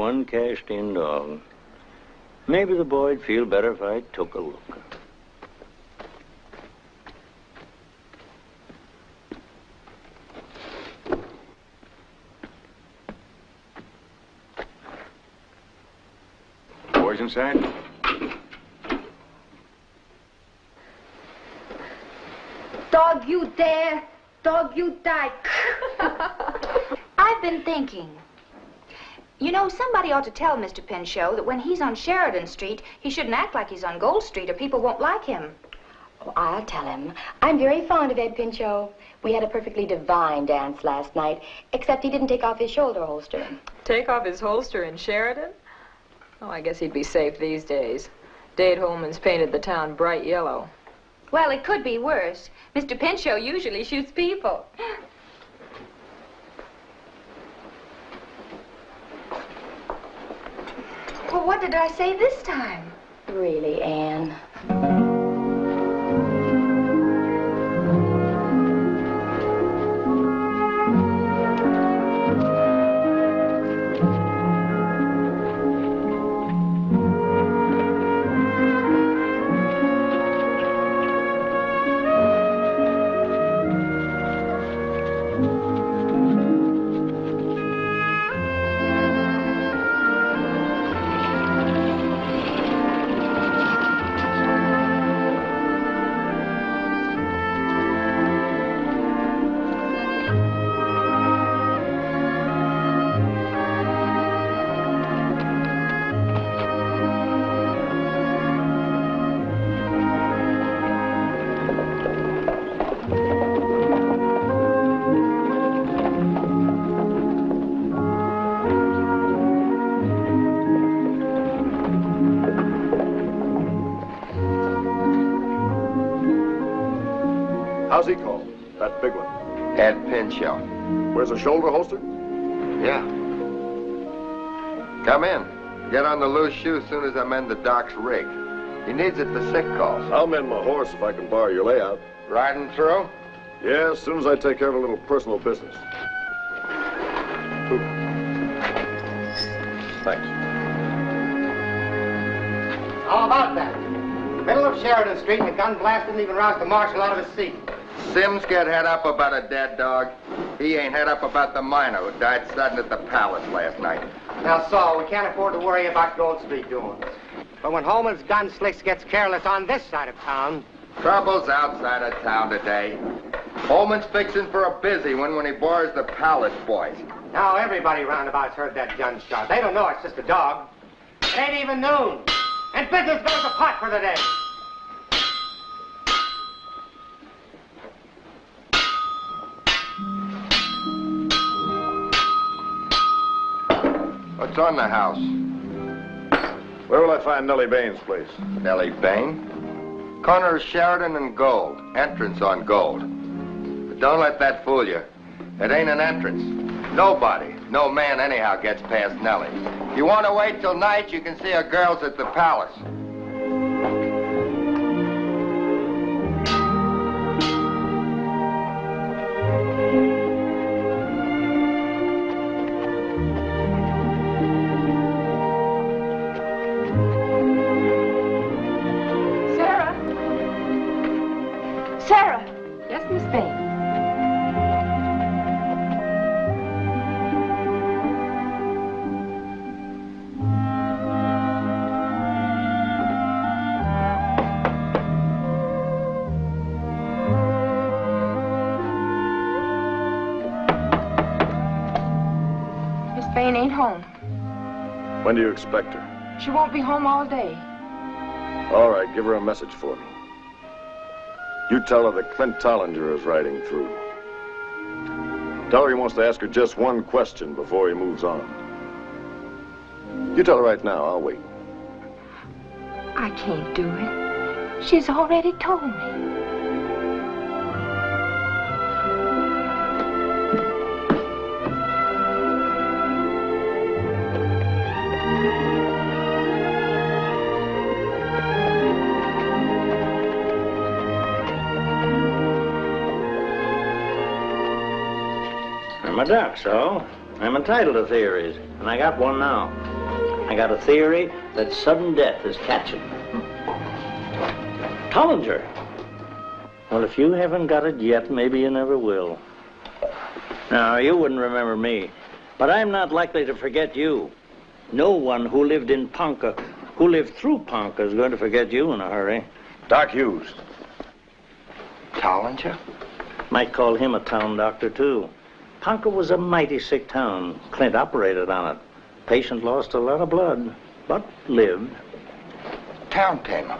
one cashed-in dog. Maybe the boy'd feel better if I took a look. Boys inside? Dog, you dare. Dog, you die. I've been thinking. You know, somebody ought to tell Mr. Pinchot that when he's on Sheridan Street, he shouldn't act like he's on Gold Street or people won't like him. Oh, I'll tell him. I'm very fond of Ed Pinchot. We had a perfectly divine dance last night, except he didn't take off his shoulder holster. Take off his holster in Sheridan? Oh, I guess he'd be safe these days. Dade Holman's painted the town bright yellow. Well, it could be worse. Mr. Pinchot usually shoots people. Well, what did I say this time? Really, Anne? Loose shoe soon as I mend the doc's rig. He needs it for sick calls. I'll mend my horse if I can borrow your layout. Riding through? Yeah, as soon as I take care of a little personal business. Thanks. How about that? Middle of Sheridan Street, and a gun blast didn't even rouse the marshal out of his seat. Sims get head up about a dead dog. He ain't head up about the miner who died sudden at the palace last night. Now, Saul, we can't afford to worry about Gold Street doings. But when Holman's gun slicks gets careless on this side of town, Trouble's outside of town today. Holman's fixing for a busy one when he bores the palace boys. now everybody roundabout's heard that gunshot. They don't know it's just a dog. It ain't even noon. And business goes to pot for the day. On the house? Where will I find Nellie Bain's place? Nellie Bain? Corner of Sheridan and Gold. Entrance on Gold. But don't let that fool you. It ain't an entrance. Nobody, no man anyhow gets past Nellie. You want to wait till night, you can see her girls at the palace. When do you expect her? She won't be home all day. All right, give her a message for me. You tell her that Clint Tollinger is riding through. Tell her he wants to ask her just one question before he moves on. You tell her right now, I'll wait. I can't do it. She's already told me. My duck, so. I'm entitled to theories, and I got one now. I got a theory that sudden death is catching. Tollinger. Well, if you haven't got it yet, maybe you never will. Now, you wouldn't remember me, but I'm not likely to forget you. No one who lived in Ponca, who lived through Ponca, is going to forget you in a hurry. Doc Hughes. Tollinger? Might call him a town doctor, too. Ponca was a mighty sick town. Clint operated on it. Patient lost a lot of blood, but lived. Town tamer.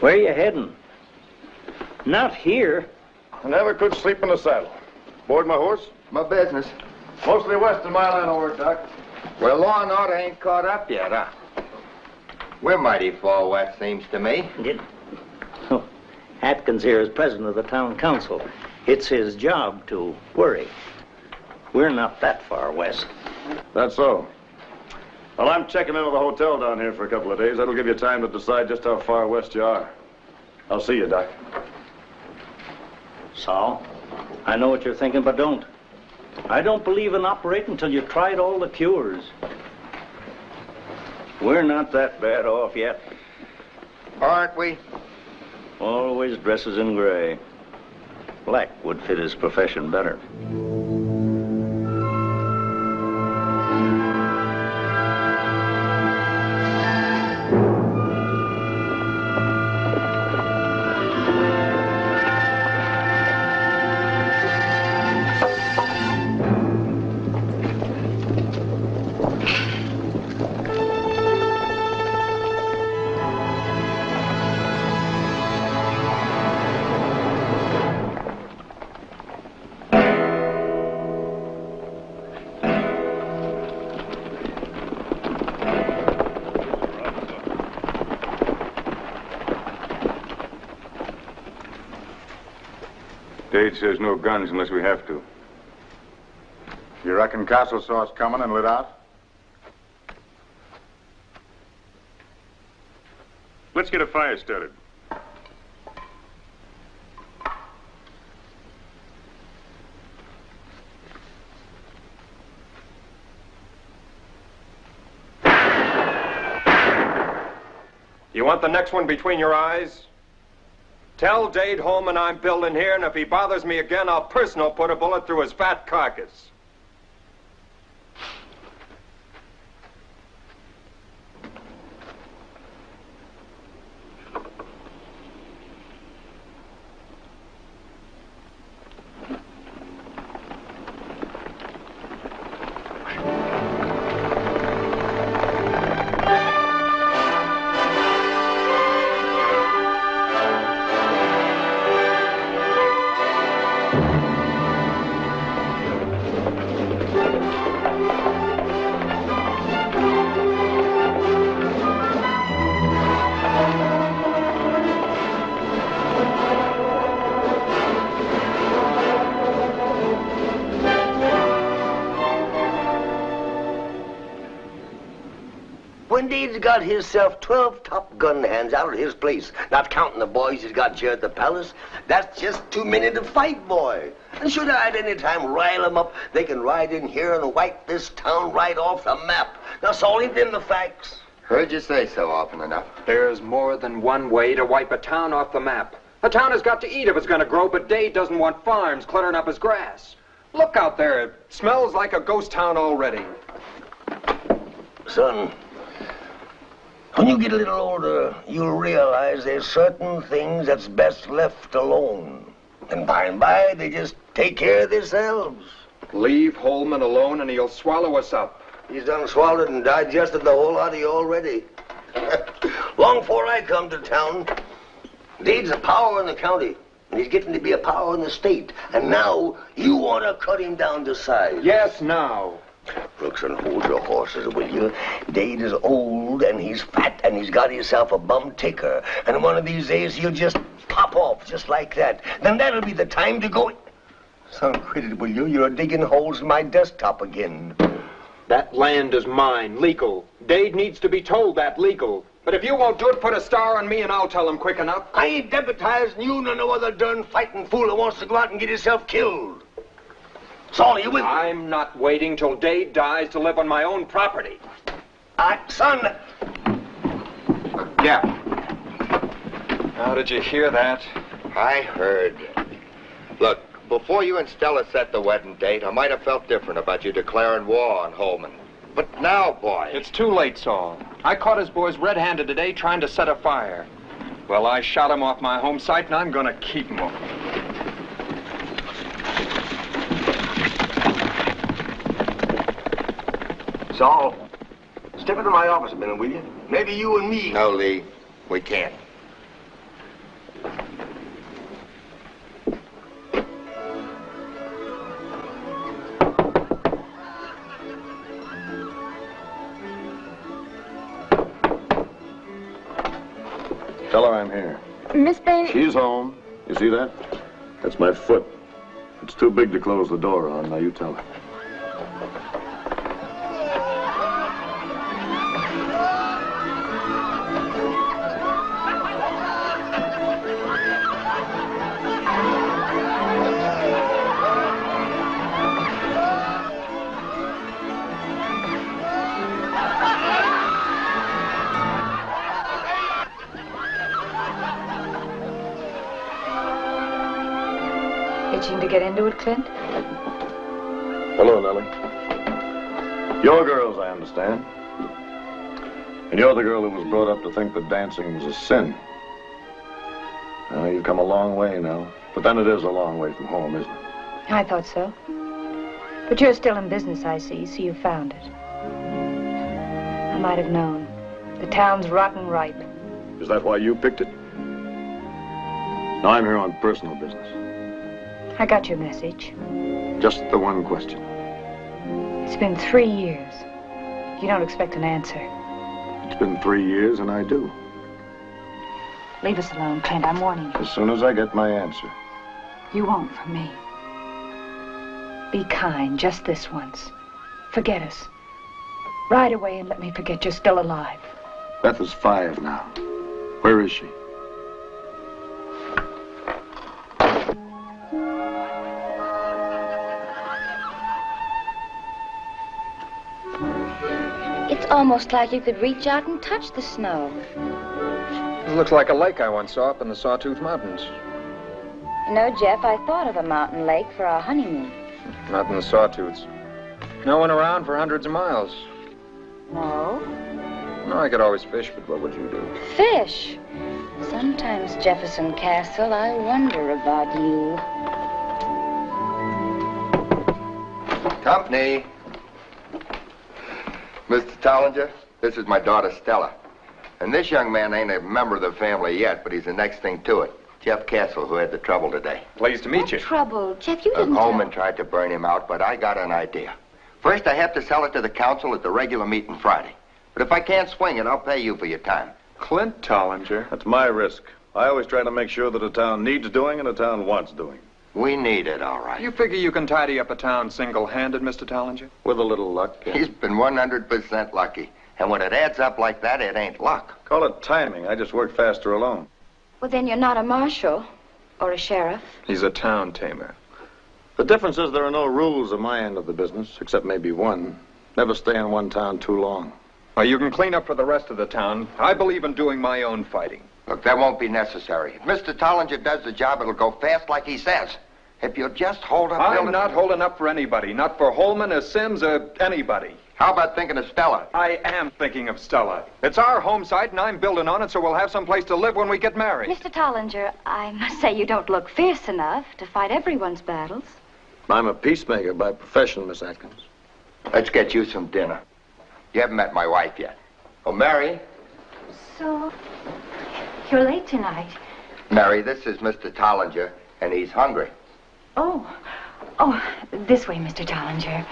Where you heading? Not here. I never could sleep in the saddle. Board my horse? My business. Mostly west of my line of work, Doc. Well, law and order ain't caught up yet, huh? We're mighty far west, seems to me. Did... Oh, Atkins here is president of the town council. It's his job to worry. We're not that far west. That's so. Well, I'm checking into the hotel down here for a couple of days. That'll give you time to decide just how far west you are. I'll see you, Doc. Saul, I know what you're thinking, but don't. I don't believe in operating until you've tried all the cures. We're not that bad off yet. Aren't we? Always dresses in gray. Black would fit his profession better. Guns unless we have to. You reckon Castle saw us coming and lit out? Let's get a fire started. You want the next one between your eyes? Tell Dade Holman I'm building here, and if he bothers me again, I'll personal put a bullet through his fat carcass. Got himself 12 top gun hands out of his place, not counting the boys he's got here at the palace, that's just too many to fight, boy. And should I at any time rile 'em up, they can ride in here and wipe this town right off the map. That's all ain't them the facts. Heard you say so often enough. There's more than one way to wipe a town off the map. A town has got to eat if it's going to grow, but Dade doesn't want farms cluttering up his grass. Look out there. It smells like a ghost town already. Son, when you get a little older, you'll realize there's certain things that's best left alone. And by and by, they just take care of themselves. Leave Holman alone and he'll swallow us up. He's done swallowed and digested the whole lot of you already. Long before I come to town, Dade's a power in the county. And he's getting to be a power in the state. And now you want to cut him down to size. Yes, now. Brooks, and hold your horses, will you? Dade is old, and he's fat, and he's got himself a bum ticker. And one of these days, he'll just pop off just like that. Then that'll be the time to go... Son, quit it, will you? You're digging holes in my desktop again. That land is mine, legal. Dade needs to be told that legal. But if you won't do it, put a star on me and I'll tell him quick enough. I ain't deputizing you nor no other darn fighting fool that wants to go out and get himself killed. Saul, you with me? I'm not waiting till Dade dies to live on my own property. I, son, Yeah. How did you hear that? I heard. Look, before you and Stella set the wedding date, I might have felt different about you declaring war on Holman. But now, boy. It's too late, Saul. I caught his boys red-handed today trying to set a fire. Well, I shot him off my home site, and I'm gonna keep him. Saul, step into my office a minute, will you? Maybe you and me. No, Lee. We can't. Tell her I'm here. Miss Bain, She's home. You see that? That's my foot. It's too big to close the door on. Now you tell her. Get into it, Clint? Hello, Nellie. Your girls, I understand. And you're the girl who was brought up to think that dancing was a sin. Now, you've come a long way now. But then it is a long way from home, isn't it? I thought so. But you're still in business, I see, so you found it. I might have known. The town's rotten ripe. Is that why you picked it? No, I'm here on personal business. I got your message. Just the one question. It's been three years. You don't expect an answer. It's been three years, and I do. Leave us alone, Clint. I'm warning you. As soon as I get my answer. You won't from me. Be kind, just this once. Forget us. Ride away and let me forget you're still alive. Beth is five now. Where is she? Almost like you could reach out and touch the snow. It looks like a lake I once saw up in the Sawtooth Mountains. You know, Jeff, I thought of a mountain lake for our honeymoon. Not in the Sawtooths. No one around for hundreds of miles. No? No, I could always fish, but what would you do? Fish. Sometimes, Jefferson Castle, I wonder about you. Company. Mr. Tollinger, this is my daughter Stella. And this young man ain't a member of the family yet, but he's the next thing to it. Jeff Castle, who had the trouble today. Pleased to meet you. Trouble. Jeff, you didn't Holman tried to burn him out, but I got an idea. First, I have to sell it to the council at the regular meeting Friday. But if I can't swing it, I'll pay you for your time. Clint Tollinger. That's my risk. I always try to make sure that a town needs doing and a town wants doing. We need it, all right. You figure you can tidy up a town single-handed, Mr. Tollinger? With a little luck. yeah. He's been 100% lucky. And when it adds up like that, it ain't luck. Call it timing. I just work faster alone. Well, then you're not a marshal or a sheriff. He's a town tamer. The difference is there are no rules on my end of the business, except maybe one. Never stay in one town too long. Well, you can clean up for the rest of the town. I believe in doing my own fighting. Look, that won't be necessary. If Mr. Tollinger does the job, it'll go fast like he says. If you'll just hold up... I'm building- not holding up for anybody. Not for Holman or Sims or anybody. How about thinking of Stella? I am thinking of Stella. It's our home site, and I'm building on it, so we'll have some place to live when we get married. Mr. Tollinger, I must say you don't look fierce enough to fight everyone's battles. I'm a peacemaker by profession, Miss Atkins. Let's get you some dinner. You haven't met my wife yet. Oh, Mary? So, you're late tonight. Mary, this is Mr. Tollinger, and he's hungry. Oh, oh, this way, Mr. Tollinger.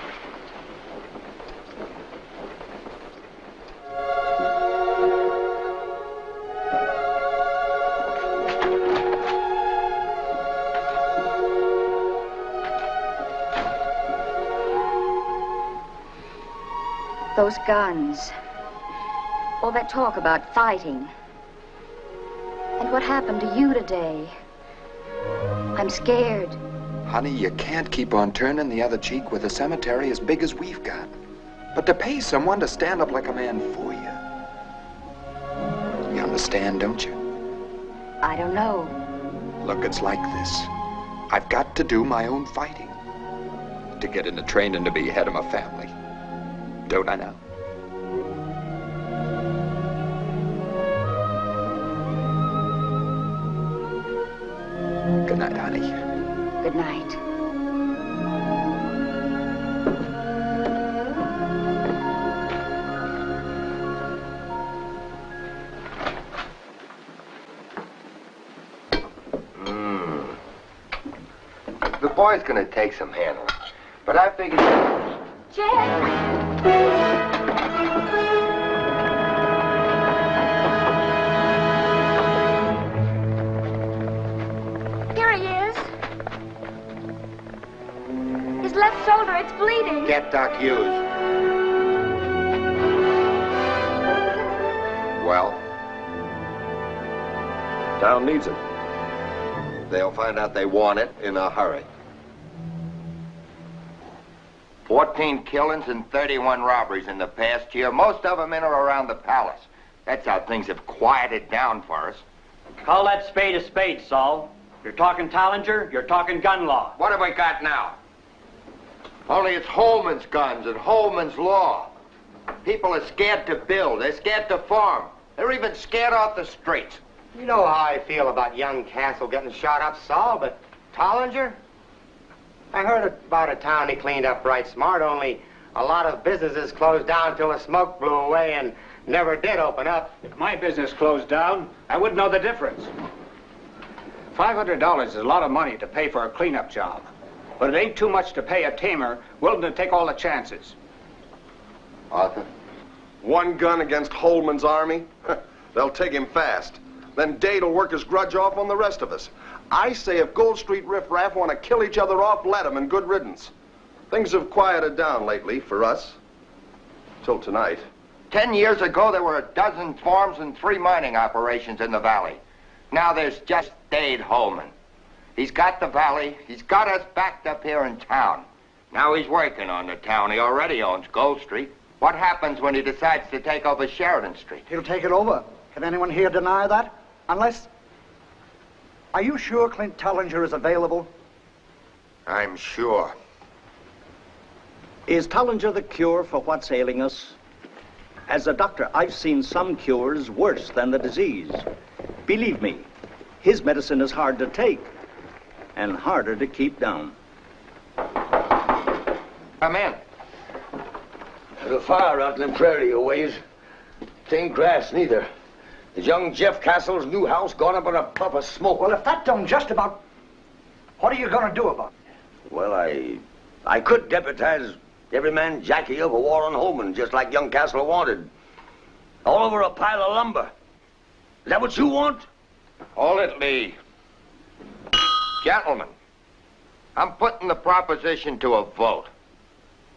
Those guns. All that talk about fighting. And what happened to you today? I'm scared. Honey, you can't keep on turning the other cheek with a cemetery as big as we've got. But to pay someone to stand up like a man for you. You understand, don't you? I don't know. Look, it's like this. I've got to do my own fighting. To get into training to be head of my family. Don't I now? Good night, honey. Good night. Hmm. The boy's gonna take some handling. But I figured... Here left shoulder, it's bleeding. Get Doc Hughes. Well? Town needs it. They'll find out they want it in a hurry. 14 killings and 31 robberies in the past year, most of them in or around the palace. That's how things have quieted down for us. Call that spade a spade, Saul. You're talking Tollinger, you're talking gun law. What have we got now? Only it's Holman's guns and Holman's law. People are scared to build. They're scared to farm. They're even scared off the streets. You know how I feel about young Castle getting shot up, Saul, but Tollinger? I heard about a town he cleaned up right smart, only a lot of businesses closed down till the smoke blew away and never did open up. If my business closed down, I wouldn't know the difference. $500 is a lot of money to pay for a cleanup job. But it ain't too much to pay a tamer willing to take all the chances. Arthur? One gun against Holman's army? They'll take him fast. Then Dade will work his grudge off on the rest of us. I say if Gold Street riffraff want to kill each other off, let 'em and good riddance. Things have quieted down lately for us. Till tonight. Ten years ago, there were a dozen farms and three mining operations in the valley. Now there's just Dade Holman. He's got the valley. He's got us backed up here in town. Now he's working on the town. He already owns Gold Street. What happens when he decides to take over Sheridan Street? He'll take it over. Can anyone here deny that? Unless... Are you sure Clint Tollinger is available? I'm sure. Is Tollinger the cure for what's ailing us? As a doctor, I've seen some cures worse than the disease. Believe me, his medicine is hard to take and harder to keep down. Come in. There's a fire out in the prairie a ways. It ain't grass neither. Is young Jeff Castle's new house gone up in a puff of smoke? Well, if that don't just about... What are you going to do about it? Well, I... I could deputize every man Jackie over Warren Holman, just like young Castle wanted. All over a pile of lumber. Is that what you want? Hold it, Lee. Gentlemen, I'm putting the proposition to a vote.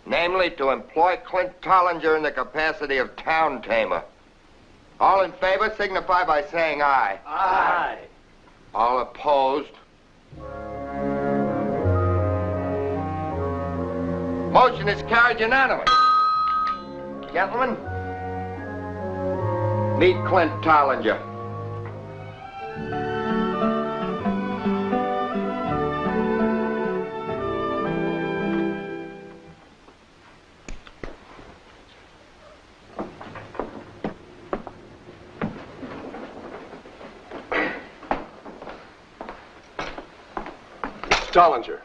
Namely, to employ Clint Tollinger in the capacity of town tamer. All in favor signify by saying aye. Aye. All opposed? Motion is carried unanimously. Gentlemen, meet Clint Tollinger. Tollinger,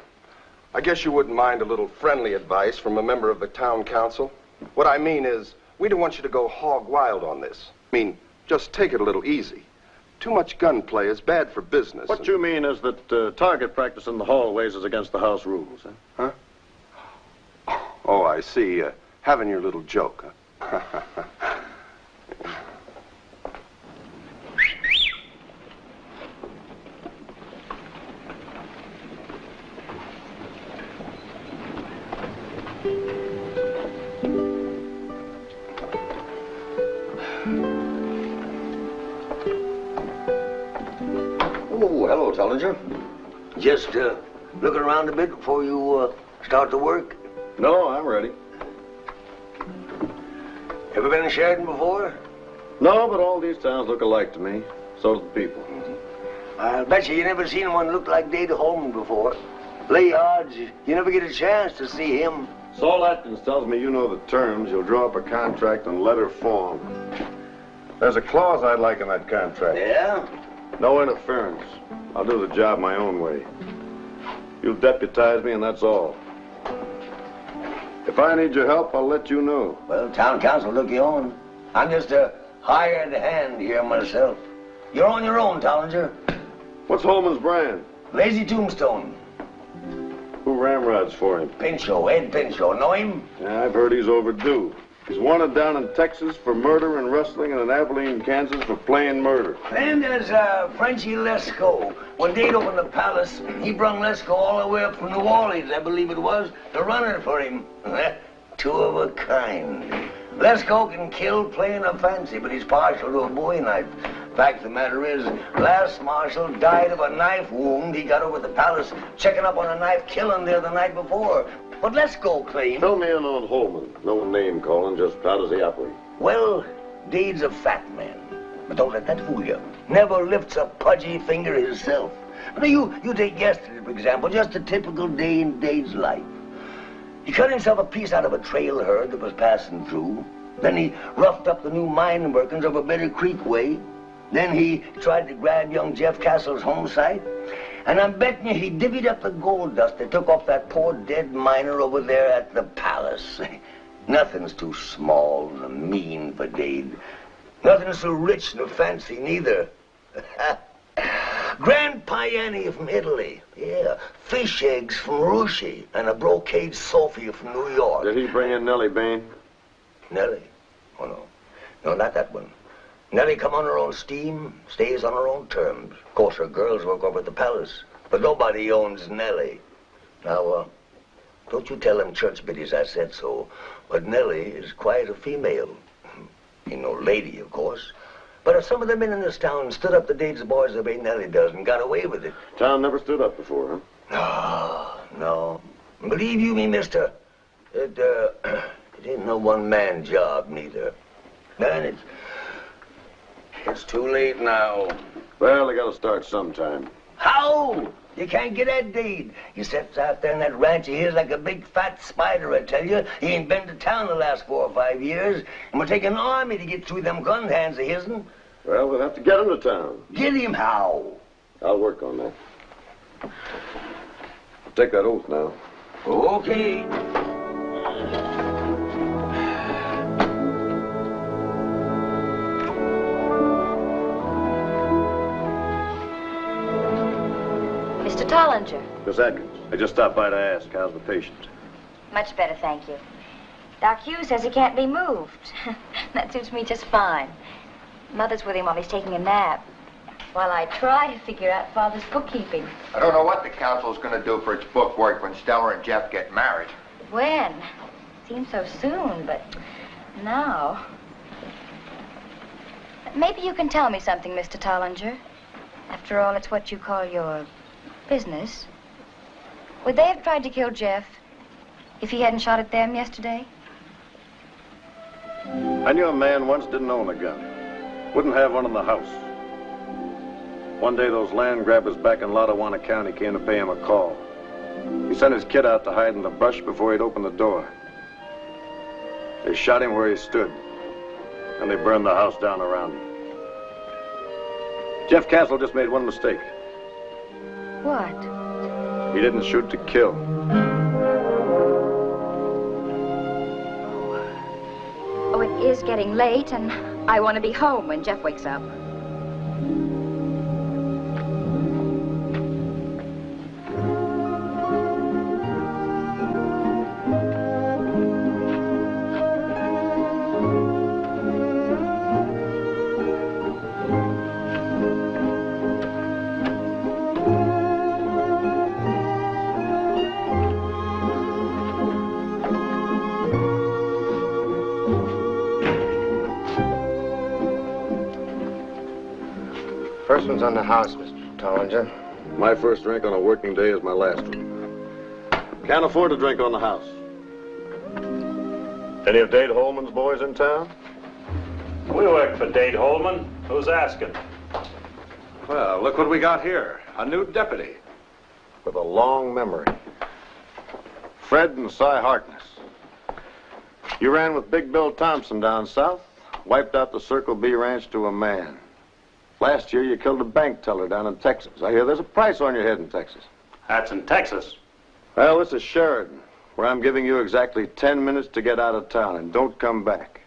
I guess you wouldn't mind a little friendly advice from a member of the town council. What I mean is, we don't want you to go hog wild on this. I mean, just take it a little easy. Too much gunplay is bad for business. What you mean is that uh, target practice in the hallways is against the house rules, huh? Huh? Oh, I see. Uh, having your little joke, huh? Just uh, looking around a bit before you uh, start the work? No, I'm ready. Ever been in Sheridan before? No, but all these towns look alike to me. So do the people. I'll bet you you never seen one look like Dade Holman before. Lay odds, you never get a chance to see him. Saul Atkins tells me you know the terms. You'll draw up a contract in letter form. There's a clause I'd like in that contract. Yeah? No interference. I'll do the job my own way. You'll deputize me, and that's all. If I need your help, I'll let you know. Well, town council look you on. I'm just a hired hand here myself. You're on your own, Tollinger. What's Holman's brand? Lazy Tombstone. Who ramrods for him? Pinchot, Ed Pinchot. Know him? Yeah, I've heard he's overdue. He's wanted down in Texas for murder and rustling and in Abilene, Kansas for playing murder. Then there's uh, Frenchy Lesko. When Dade opened the palace, he brung Lesko all the way up from New Orleans, I believe it was, to run it for him. Two of a kind. Lesko can kill playing a fancy, but he's partial to a bowie knife. Fact of the matter is, last marshal died of a knife wound he got over at the palace checking up on a knife killing there the night before. But let's go claim. Fill me in on Holman. No name calling, just how does he operate? Well, Dade's a fat man. But don't let that fool you. Never lifts a pudgy finger himself. Now, you, you take yesterday, for example, just a typical day in Dade's life. He cut himself a piece out of a trail herd that was passing through. Then he roughed up the new mine workings over Bitter Creek way. Then he tried to grab young Jeff Castle's home site. And I'm betting you he divvied up the gold dust they took off that poor dead miner over there at the palace. Nothing's too small and mean for Dade. Nothing's so rich nor fancy neither. Grand Piani from Italy. Yeah. Fish eggs from Russia. And a brocade Sophia from New York. Did he bring in Nellie Bain? Nellie? Oh, no. No, not that one. Nellie come on her own steam, stays on her own terms. Of course, her girls work over at the palace. But nobody owns Nellie. Now, uh, don't you tell them church biddies I said so. But Nellie is quite a female. Ain't no lady, of course. But if some of the men in this town stood up to Dade's boys the way Nellie does and got away with it. Town never stood up before, huh? No, no. Believe you me, mister, it, uh, it ain't no one-man job, neither. And it's, it's too late now. Well, they gotta start sometime. How? You can't get at Dade. He sits out there in that ranch of his like a big fat spider, I tell you. He ain't been to town the last four or five years. And we'll take an army to get through them gun hands of his'n. Well, we'll have to get him to town. Get him how? I'll work on that. Take that oath now. Okay. Mr. Tollinger. Miss Atkins, I just stopped by to ask, how's the patient? Much better, thank you. Doc Hughes says he can't be moved. that suits me just fine. Mother's with him while he's taking a nap. While I try to figure out Father's bookkeeping. I don't know what the council's gonna do for its bookwork when Stella and Jeff get married. When? Seems so soon, but now. Maybe you can tell me something, Mr. Tollinger. After all, it's what you call your business. Would they have tried to kill Jeff if he hadn't shot at them yesterday? I knew a man once didn't own a gun. Wouldn't have one in the house. One day those land grabbers back in Lottawanna County came to pay him a call. He sent his kid out to hide in the brush before he'd open the door. They shot him where he stood, and they burned the house down around him. Jeff Castle just made one mistake. What? He didn't shoot to kill. Oh, uh, oh, it is getting late, and I want to be home when Jeff wakes up. First on the house, Mr. Tollinger. My first drink on a working day is my last one. Can't afford to drink on the house. Any of Dade Holman's boys in town? We work for Dade Holman. Who's asking? Well, look what we got here. A new deputy. With a long memory. Fred and Cy Harkness. You ran with Big Bill Thompson down south, wiped out the Circle B ranch to a man. Last year, you killed a bank teller down in Texas. I hear there's a price on your head in Texas. That's in Texas. Well, this is Sheridan, where I'm giving you exactly 10 minutes to get out of town, and don't come back.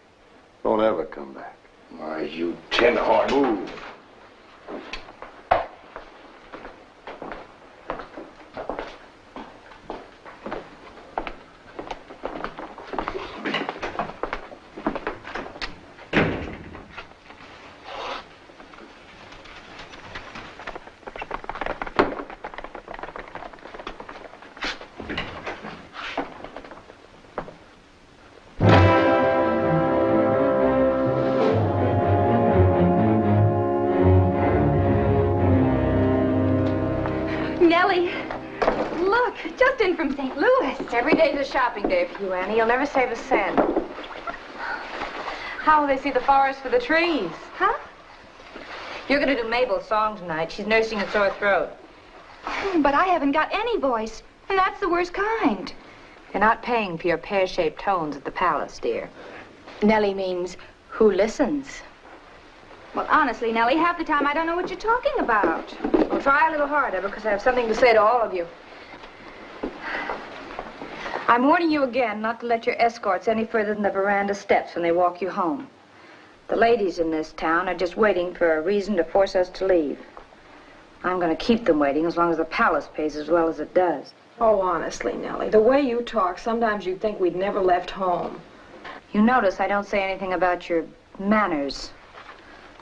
Don't ever come back. Why, you tin horn. Move. You, Annie. You'll never save a cent. How will they see the forest for the trees? Huh? You're going to do Mabel's song tonight. She's nursing a sore throat. Hmm, but I haven't got any voice, and that's the worst kind. You're not paying for your pear-shaped tones at the palace, dear. Nellie means who listens. Well, honestly, Nellie, half the time I don't know what you're talking about. Well, try a little harder because I have something to say to all of you. I'm warning you again not to let your escorts any further than the veranda steps when they walk you home. The ladies in this town are just waiting for a reason to force us to leave. I'm going to keep them waiting as long as the palace pays as well as it does. Oh, honestly, Nellie, the way you talk, sometimes you'd think we'd never left home. You notice I don't say anything about your manners.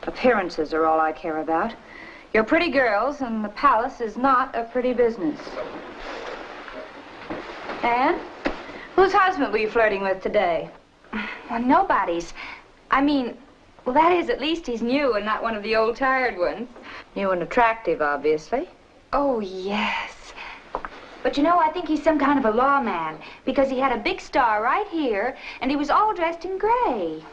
Appearances are all I care about. You're pretty girls, and the palace is not a pretty business. Anne, whose husband were you flirting with today? Well, nobody's. I mean, well, that is, at least he's new and not one of the old tired ones. New and attractive, obviously. Oh, yes. But you know, I think he's some kind of a lawman because he had a big star right here and he was all dressed in gray.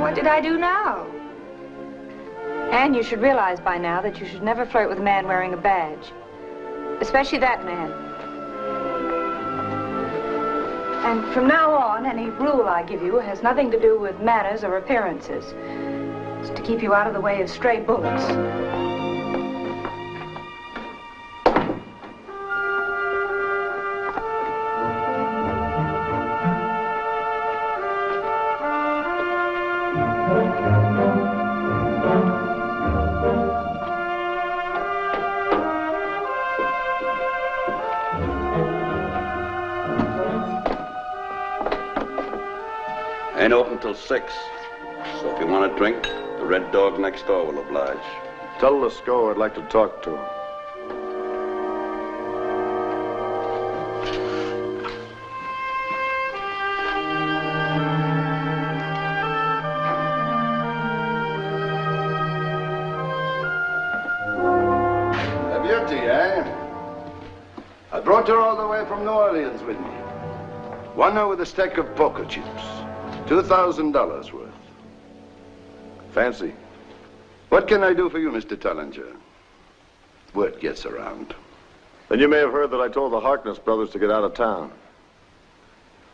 What did I do now? Anne, you should realize by now that you should never flirt with a man wearing a badge. Especially that man. And from now on, any rule I give you has nothing to do with manners or appearances. It's to keep you out of the way of stray bullets. Till six. So if you want a drink, the red dog next door will oblige. Tell Lasco I'd like to talk to him. A beauty, eh? I brought her all the way from New Orleans with me. Won her with a stack of poker chips. $2,000 worth. Fancy. What can I do for you, Mr. Tollinger? Word gets around. Then you may have heard that I told the Harkness brothers to get out of town.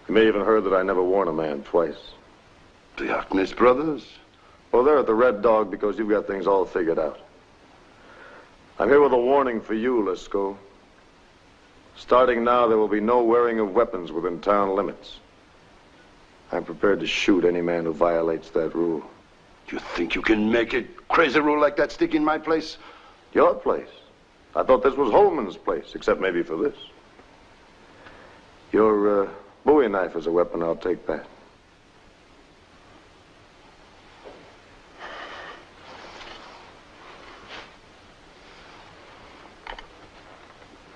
You may even heard that I never warn a man twice. The Harkness brothers? Well, they're at the Red Dog because you've got things all figured out. I'm here with a warning for you, Lisco. Starting now, there will be no wearing of weapons within town limits. I'm prepared to shoot any man who violates that rule. You think you can make a crazy rule like that stick in my place? Your place? I thought this was Holman's place, except maybe for this. Your uh, Bowie knife is a weapon, I'll take that.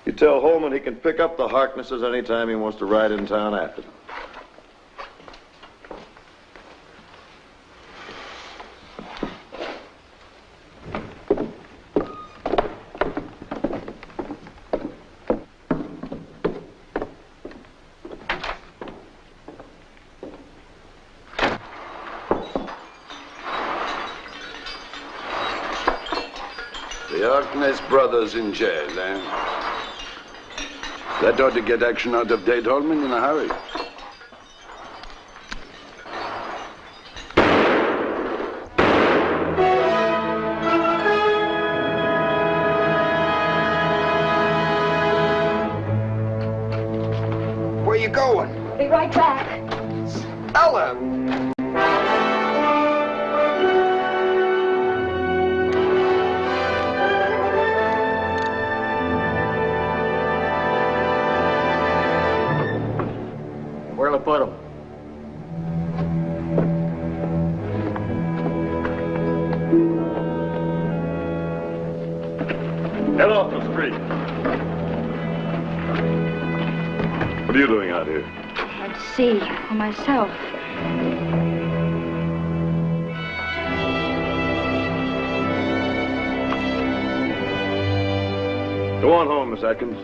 You tell Holman he can pick up the Harknesses anytime he wants to ride in town after them. Harkness in jail, eh? That ought to get action out of Dade Holman in a hurry. Miss Atkins.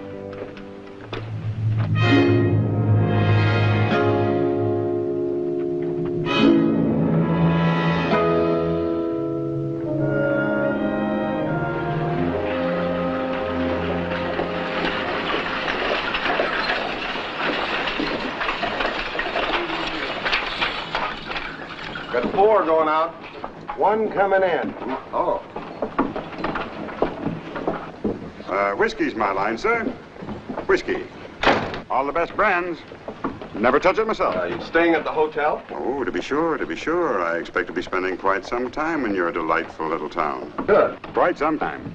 Got four going out. One coming in. Oh. Uh, whiskey's my line, sir. Whiskey. All the best brands. Never touch it myself. Are you staying at the hotel? Oh, to be sure, to be sure. I expect to be spending quite some time in your delightful little town. Good. Quite some time.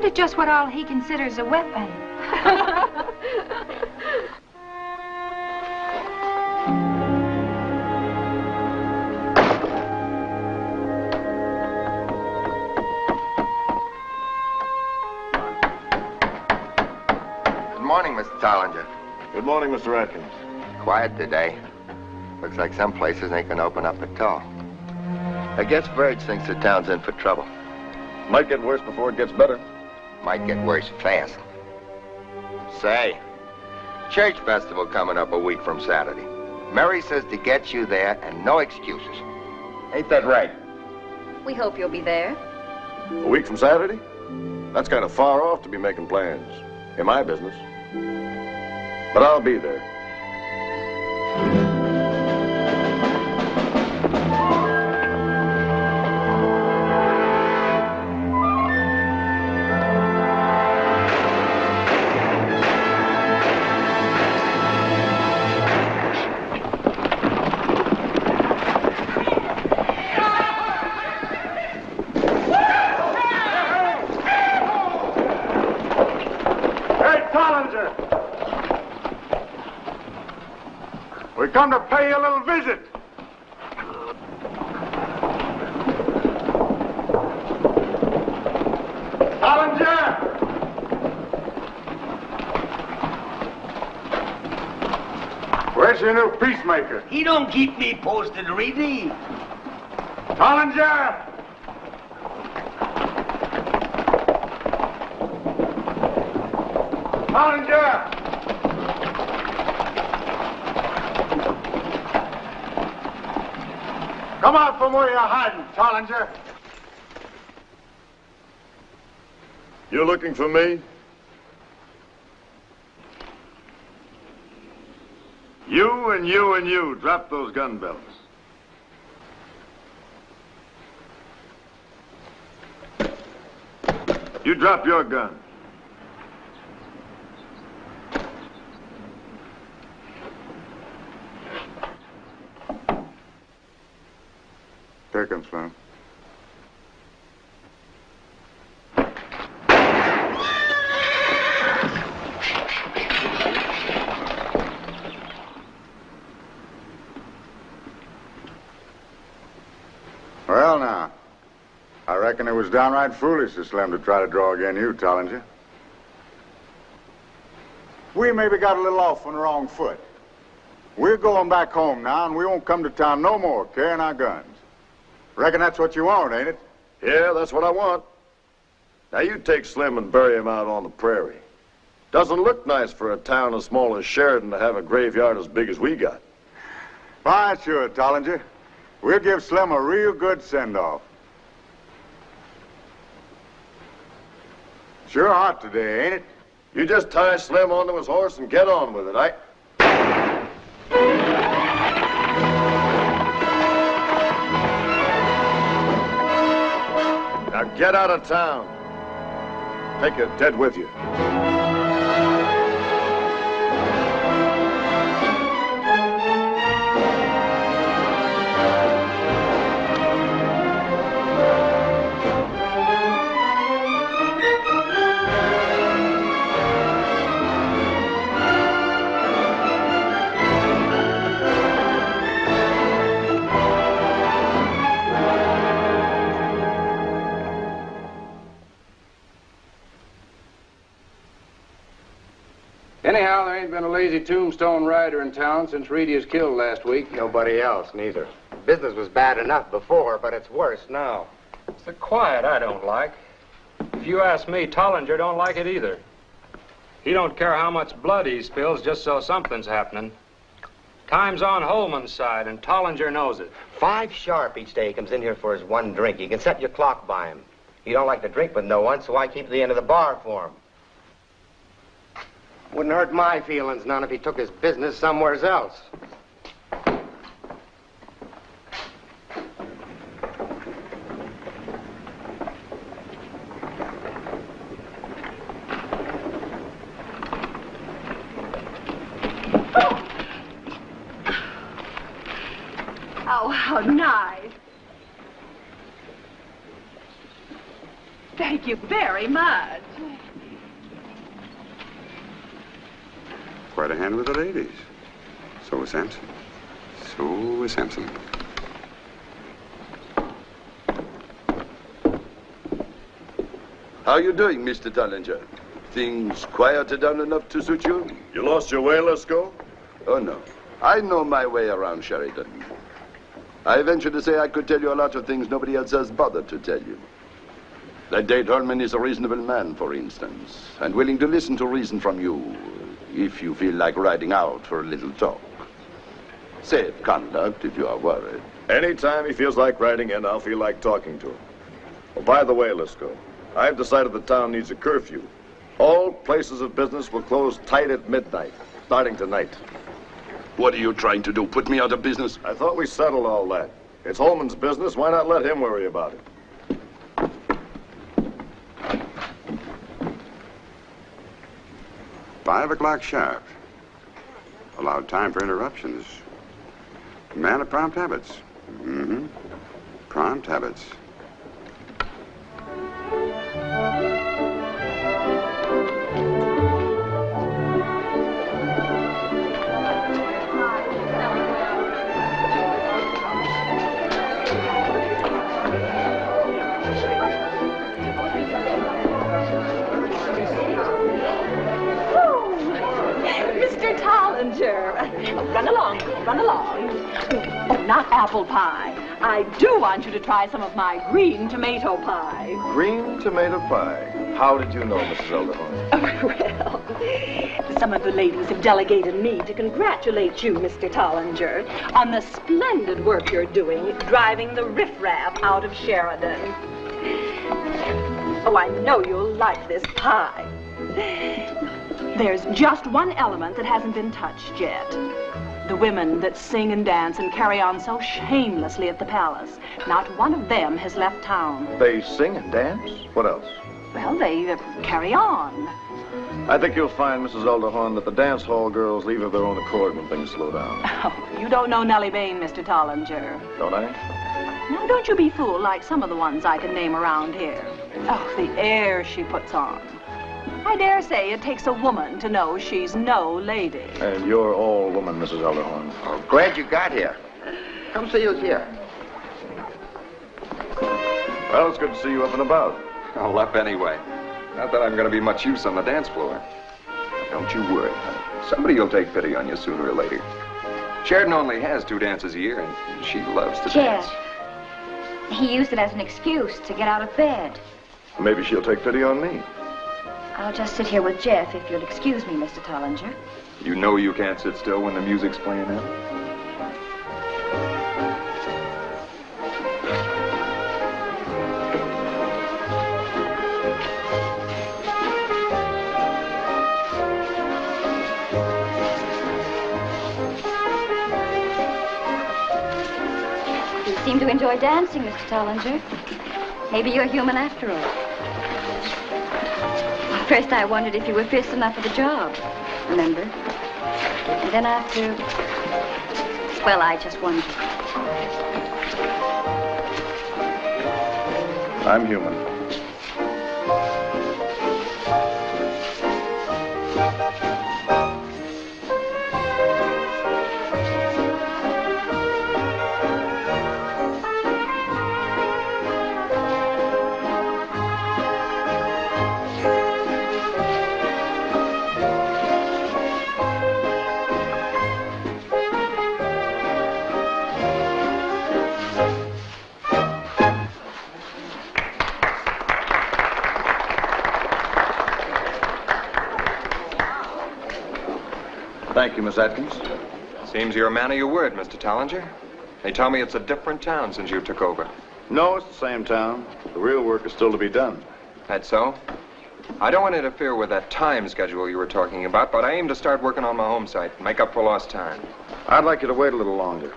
Wonder just what all he considers a weapon. Good morning, Mr. Tollinger. Good morning, Mr. Atkins. Quiet today. Looks like some places ain't gonna open up at all. I guess Verge thinks the town's in for trouble. Might get worse before it gets better. Might get worse fast. Say, church festival coming up a week from Saturday. Mary says to get you there and no excuses. Ain't that right? We hope you'll be there. A week from Saturday? That's kind of far off to be making plans. In my business. But I'll be there. Peacemaker? He don't keep me posted, Reedy. Tollinger! Tollinger! Come out from where you're hiding, Tollinger. You looking for me? You and you and you, drop those gun belts. You drop your gun. Take him, Slim. Well, now, I reckon it was downright foolish of Slim to try to draw again you, Tollinger. We maybe got a little off on the wrong foot. We're going back home now, and we won't come to town no more carrying our guns. Reckon that's what you want, ain't it? Yeah, that's what I want. Now you take Slim and bury him out on the prairie. Doesn't look nice for a town as small as Sheridan to have a graveyard as big as we got. Fine, sure, Tollinger. We'll give Slim a real good send-off. Sure hot today, ain't it? You just tie Slim onto his horse and get on with it, I... Now get out of town. Take your dead with you. Anyhow, there ain't been a lazy tombstone rider in town since Reedy was killed last week. Nobody else, neither. Business was bad enough before, but it's worse now. It's the quiet I don't like. If you ask me, Tollinger don't like it either. He don't care how much blood he spills just so something's happening. Time's on Holman's side, and Tollinger knows it. Five sharp each day he comes in here for his one drink. You can set your clock by him. He don't like to drink with no one, so I keep the end of the bar for him. Wouldn't hurt my feelings none if he took his business somewheres else. Oh, oh nice. Thank you very much. Quite a hand with the ladies. So is Sampson. So is Sampson. How are you doing, Mr. Tollinger? Things quieted down enough to suit you? You lost your way, Lisco? Oh, no. I know my way around Sheridan. I venture to say I could tell you a lot of things nobody else has bothered to tell you. That Dade Holman is a reasonable man, for instance, and willing to listen to reason from you if you feel like riding out for a little talk. Safe conduct if you are worried. Anytime he feels like riding in, I'll feel like talking to him. Oh, by the way, Lisco, I've decided the town needs a curfew. All places of business will close tight at midnight, starting tonight. What are you trying to do? Put me out of business? I thought we settled all that. It's Holman's business. Why not let him worry about it? Five o'clock sharp. Allowed time for interruptions. Man of prompt habits. Mm-hmm. Prompt habits. Not apple pie. I do want you to try some of my green tomato pie. Green tomato pie. How did you know, Mrs. Elderhorn? Oh, well, some of the ladies have delegated me to congratulate you, Mr. Tollinger, on the splendid work you're doing driving the riffraff out of Sheridan. Oh, I know you'll like this pie. There's just one element that hasn't been touched yet. The women that sing and dance and carry on so shamelessly at the palace. Not one of them has left town. They sing and dance? What else? Well, they uh, carry on. I think you'll find, Mrs. Elderhorn, that the dance hall girls leave of their own accord when things slow down. Oh, you don't know Nellie Bain, Mr. Tollinger. Don't I? Now, don't you be fooled like some of the ones I can name around here. Oh, the air she puts on. I dare say it takes a woman to know she's no lady. And you're all woman, Mrs. Elderhorn. Oh, glad you got here. Come see who's here. Well, it's good to see you up and about. I'll up anyway. Not that I'm going to be much use on the dance floor. Don't you worry, honey. Somebody will take pity on you sooner or later. Sheridan only has two dances a year, and she loves to Chair. dance. He used it as an excuse to get out of bed. Maybe she'll take pity on me. I'll just sit here with Jeff if you'll excuse me, Mr. Tollinger. You know you can't sit still when the music's playing out. You seem to enjoy dancing, Mr. Tollinger. Maybe you're human after all. First I wondered if you were fierce enough for the job, remember? And then after... Well, I just wondered. I'm human. You, Miss Atkins. Seems you're a man of your word, Mr. Tollinger. They tell me it's a different town since you took over. No, it's the same town. The real work is still to be done. That so? I don't want to interfere with that time schedule you were talking about, but I aim to start working on my home site and make up for lost time. I'd like you to wait a little longer.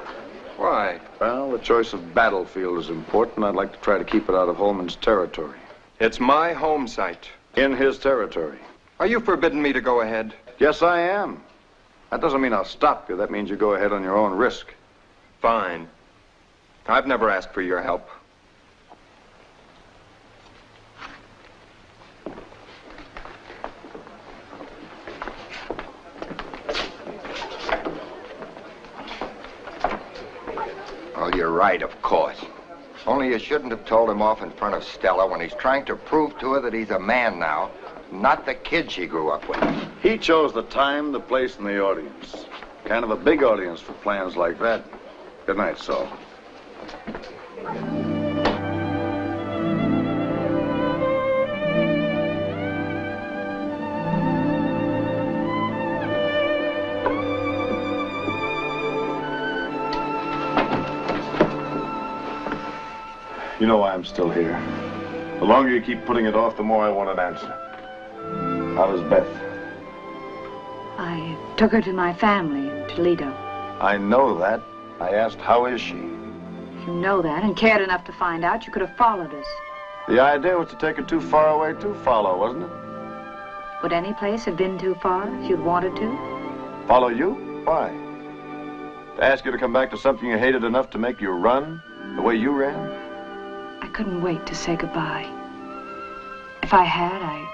Why? Well, the choice of battlefield is important. I'd like to try to keep it out of Holman's territory. It's my home site. In his territory. Are you forbidding me to go ahead? Yes, I am. That doesn't mean I'll stop you. That means you go ahead on your own risk. Fine. I've never asked for your help. Well, you're right, of course. Only you shouldn't have told him off in front of Stella when he's trying to prove to her that he's a man now, not the kid she grew up with. He chose the time, the place, and the audience. Kind of a big audience for plans like that. Good night, Saul. You know why I'm still here. The longer you keep putting it off, the more I want an answer. How is Beth? I took her to my family in Toledo. I know that. I asked, how is she? If you know that and cared enough to find out, you could have followed us. The idea was to take her too far away to follow, wasn't it? Would any place have been too far if you'd wanted to? Follow you? Why? To ask you to come back to something you hated enough to make you run the way you ran? I couldn't wait to say goodbye. If I had, I,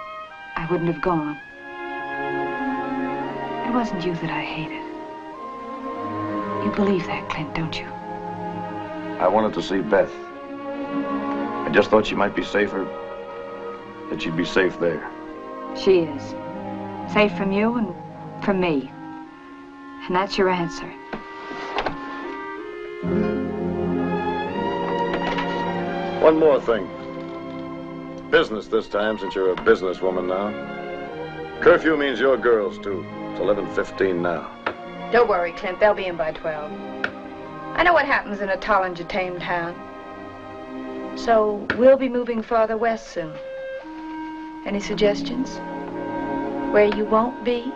I wouldn't have gone. It wasn't you that I hated. You believe that, Clint, don't you? I wanted to see Beth. I just thought she might be safer, that she'd be safe there. She is. Safe from you and from me. And that's your answer. One more thing. Business this time, since you're a businesswoman now. Curfew means your girls, too. It's 11.15 now. Don't worry, Clint. They'll be in by 12. I know what happens in a Tollinger tame town. So we'll be moving farther west soon. Any suggestions? Where you won't be?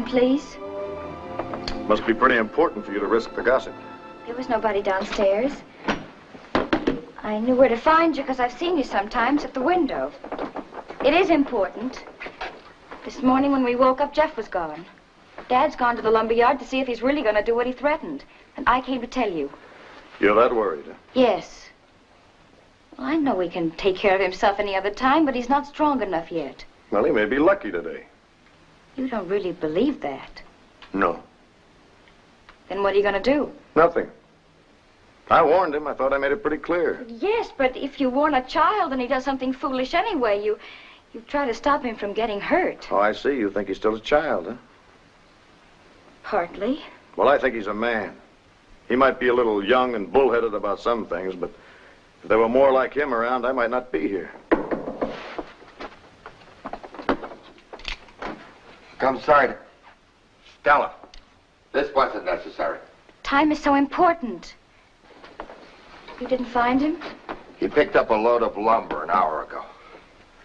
May I come in, please? Must be pretty important for you to risk the gossip. There was nobody downstairs. I knew where to find you because I've seen you sometimes at the window. It is important. This morning when we woke up, Jeff was gone. Dad's gone to the lumber yard to see if he's really going to do what he threatened. And I came to tell you. You're that worried, huh? Yes. Well, I know he can take care of himself any other time, but he's not strong enough yet. Well, he may be lucky today. You don't really believe that. No. Then what are you going to do? Nothing. I warned him. I thought I made it pretty clear. Yes, but if you warn a child and he does something foolish anyway, you you try to stop him from getting hurt. Oh, I see. You think he's still a child, huh? Partly. Well, I think he's a man. He might be a little young and bullheaded about some things, but if there were more like him around, I might not be here. Come sight. Stella, this wasn't necessary. Time is so important. You didn't find him? He picked up a load of lumber an hour ago.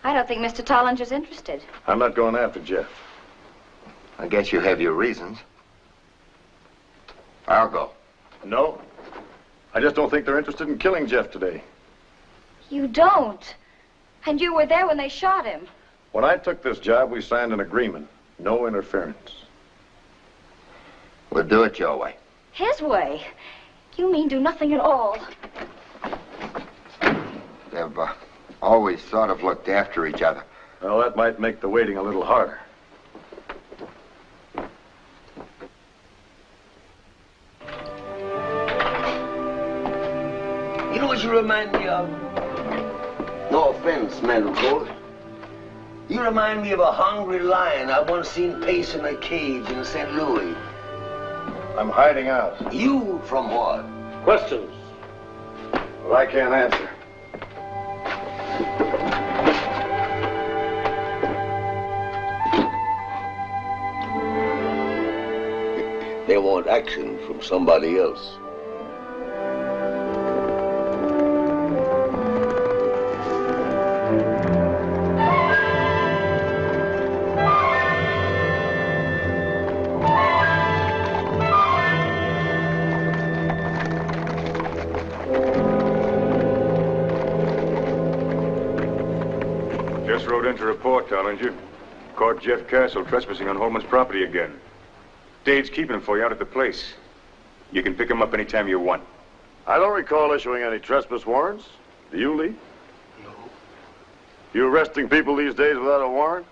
I don't think Mr. Tollinger's interested. I'm not going after Jeff. I guess you have your reasons. I'll go. No. I just don't think they're interested in killing Jeff today. You don't. And you were there when they shot him. When I took this job, we signed an agreement. No interference. We'll do it your way. His way. You mean do nothing at all. They've uh, always sort of looked after each other. Well, that might make the waiting a little harder. You know what you remind me of? No offense, man of gold. You remind me of a hungry lion I once seen pacing a cage in St. Louis. I'm hiding out. You from what? Questions? Well, I can't answer. They want action from somebody else. Just rode in to report, Tollinger. Caught Jeff Castle trespassing on Holman's property again. Dade's keeping him for you out at the place. You can pick him up anytime you want. I don't recall issuing any trespass warrants. Do you, Lee? No. You arresting people these days without a warrant?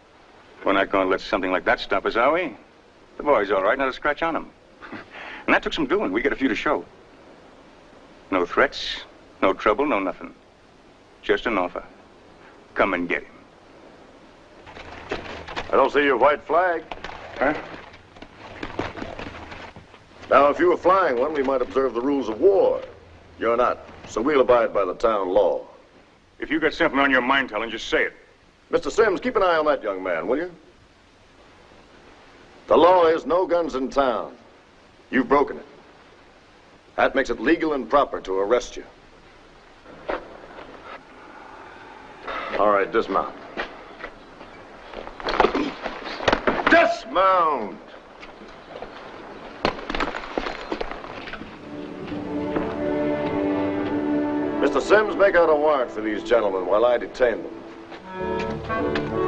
We're not going to let something like that stop us, are we? The boy's all right, not a scratch on him. and that took some doing. We got a few to show. No threats, no trouble, no nothing. Just an offer. Come and get him. I don't see your white flag. Huh? Now, if you were flying one, we might observe the rules of war. You're not, so we'll abide by the town law. If you've got something on your mind, Tollinger, just say it. Mr. Sims, keep an eye on that young man, will you? The law is no guns in town. You've broken it. That makes it legal and proper to arrest you. All right, dismount. Dismount! Mr. Sims, make out a warrant for these gentlemen while I detain them.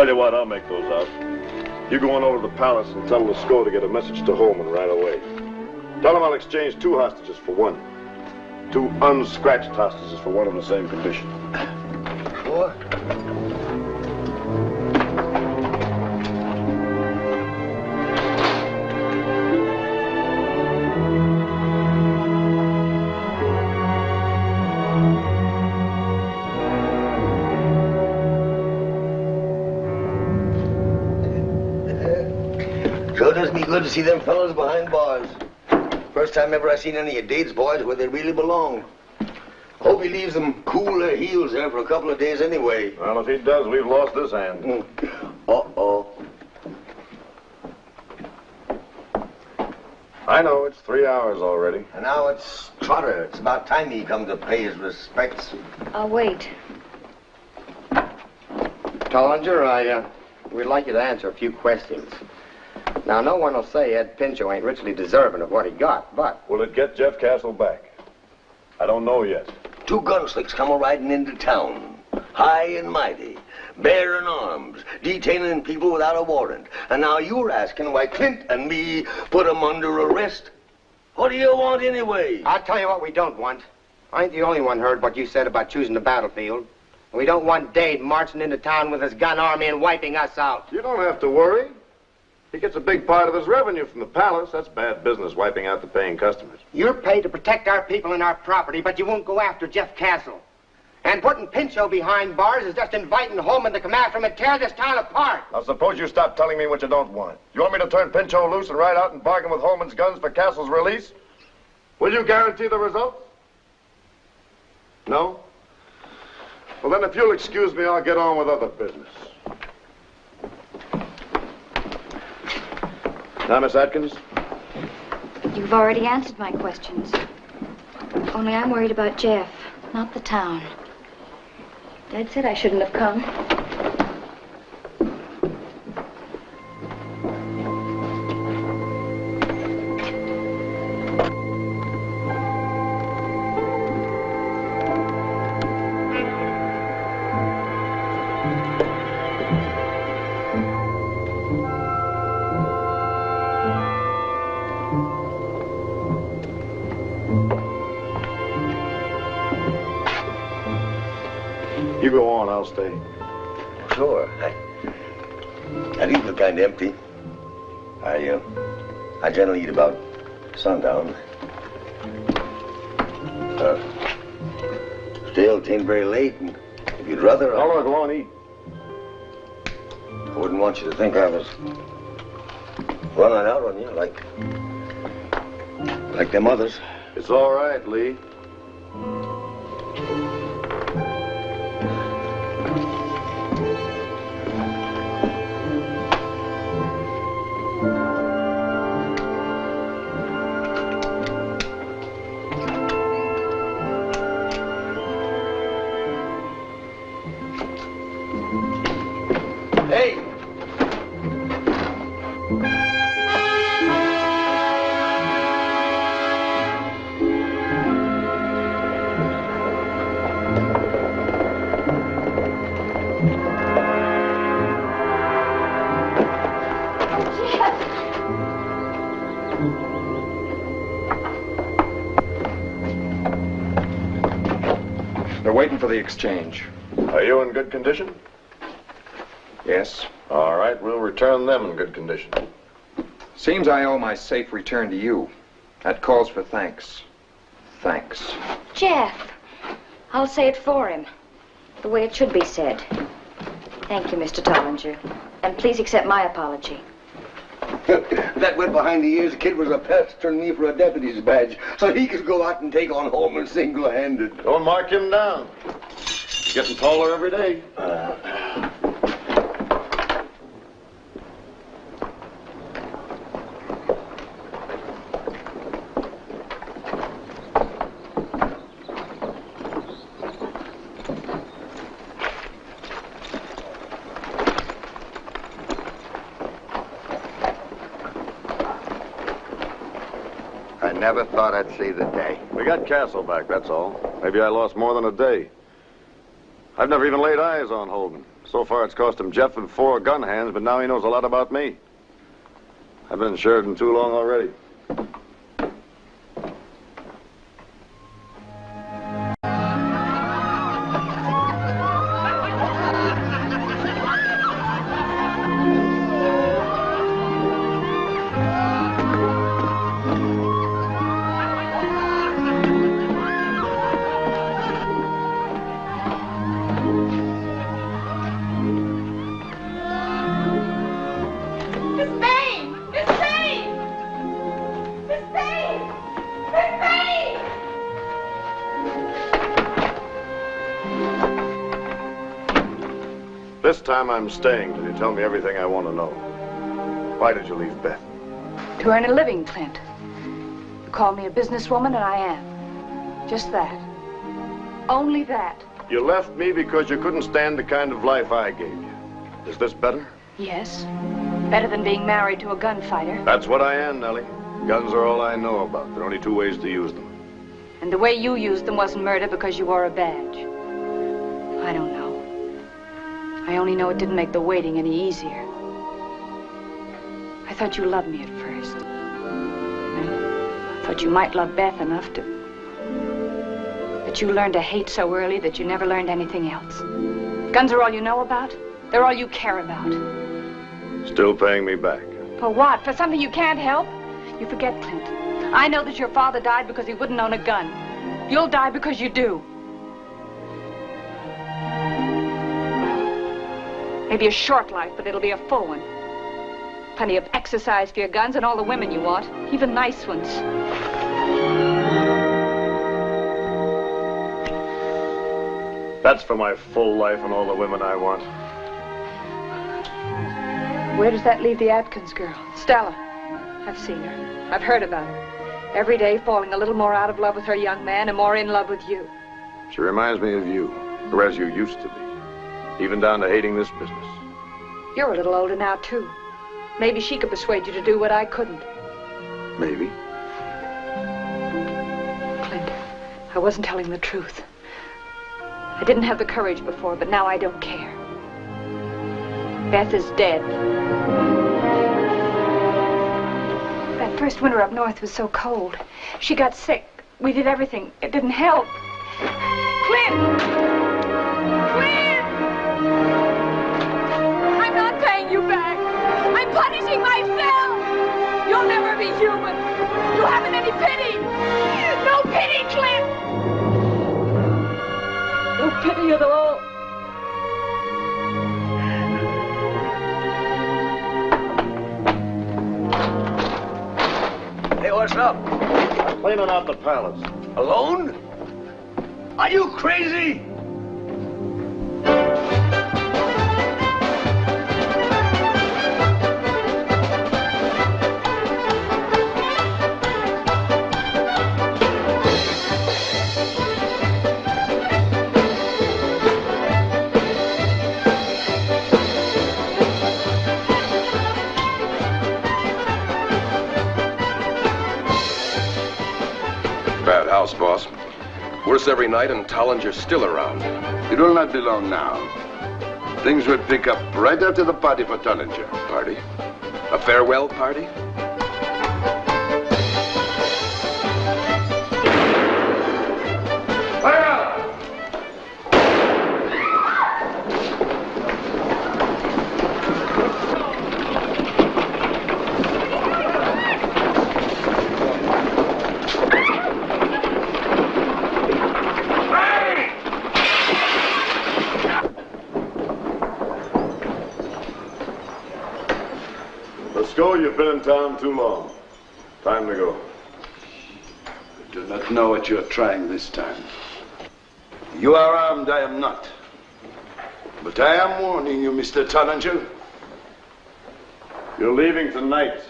Tell you what, I'll make those out. You go on over to the palace and tell Lascaux to get a message to Holman right away. Tell him I'll exchange two hostages for one. Two unscratched hostages for one in the same condition. Sure. Good to see them fellows behind bars. First time ever I seen any of Dade's boys where they really belong. Hope he leaves them cool their heels there for a couple of days anyway. Well, if he does, we've lost this hand. Uh-oh. I know, it's three hours already. And now it's Trotter. It's about time he come to pay his respects. I'll wait. Tollinger, I, uh, we'd like you to answer a few questions. Now, no one will say Ed Pinchot ain't richly deserving of what he got, but... Will it get Jeff Castle back? I don't know yet. Two gunslicks come riding into town, high and mighty, bearing arms, detaining people without a warrant. And now you're asking why Clint and me put 'em under arrest? What do you want anyway? I'll tell you what we don't want. I ain't the only one heard what you said about choosing the battlefield. We don't want Dade marching into town with his gun army and wiping us out. You don't have to worry. He gets a big part of his revenue from the palace. That's bad business, wiping out the paying customers. You're paid to protect our people and our property, but you won't go after Jeff Castle. And putting Pinchot behind bars is just inviting Holman to come after him and tear this town apart. Now, suppose you stop telling me what you don't want. You want me to turn Pinchot loose and ride out and bargain with Holman's guns for Castle's release? Will you guarantee the results? No? Well, then, if you'll excuse me, I'll get on with other business. Miss Atkins, You've already answered my questions. Only I'm worried about Jeff, not the town. Dad said I shouldn't have come. I'll stay. Sure. I, I do feel kind of empty. I, uh, I generally eat about sundown. Uh, still, it ain't very late, and if you'd rather... I'll go on, eat. I wouldn't want you to think I was running out on you like... like them others. It's all right, Lee. Exchange. Are you in good condition? Yes. All right, we'll return them in good condition. Seems I owe my safe return to you. That calls for thanks. Thanks. Jeff, I'll say it for him, the way it should be said. Thank you, Mr. Tollinger. And please accept my apology. that went behind the ears. The kid was a pestering me for a deputy's badge so he could go out and take on Holman single-handed. Don't mark him down. He's getting taller every day. I never thought I'd see the day. We got Castle back, that's all. Maybe I lost more than a day. I've never even laid eyes on Holman. So far, it's cost him Jeff and four gun hands, but now he knows a lot about me. I've been in too long already. Time I'm staying till you tell me everything I want to know. Why did you leave Beth? To earn a living, Clint. You call me a businesswoman, and I am. Just that. Only that. You left me because you couldn't stand the kind of life I gave you. Is this better? Yes. Better than being married to a gunfighter. That's what I am, Nellie. Guns are all I know about. There are only two ways to use them. And the way you used them wasn't murder because you wore a badge. I don't know. I only know it didn't make the waiting any easier. I thought you loved me at first. I thought you might love Beth enough to... But you learned to hate so early that you never learned anything else. Guns are all you know about. They're all you care about. Still paying me back. For what? For something you can't help? You forget, Clint. I know that your father died because he wouldn't own a gun. You'll die because you do. Maybe a short life, but it'll be a full one. Plenty of exercise for your guns and all the women you want, even nice ones. That's for my full life and all the women I want. Where does that leave the Atkins girl? Stella. I've seen her. I've heard about her. Every day falling a little more out of love with her young man and more in love with you. She reminds me of you, or as you used to be. Even down to hating this business. You're a little older now, too. Maybe she could persuade you to do what I couldn't. Maybe. Clint, I wasn't telling the truth. I didn't have the courage before, but now I don't care. Beth is dead. That first winter up north was so cold. She got sick. We did everything. It didn't help. Clint! I'm punishing myself. You'll never be human. You haven't any pity. No pity, Clint. No pity at all. Hey, what's up? I'm cleaning out the palace. Alone? Are you crazy? Worse every night, and Tollinger's still around. It will not be long now. Things will pick up right after the party for Tollinger. Party? A farewell party? You've been in town too long. Time to go. I do not know what you are trying this time. You are armed, I am not. But I am warning you, Mr. Tollinger. You're leaving tonight.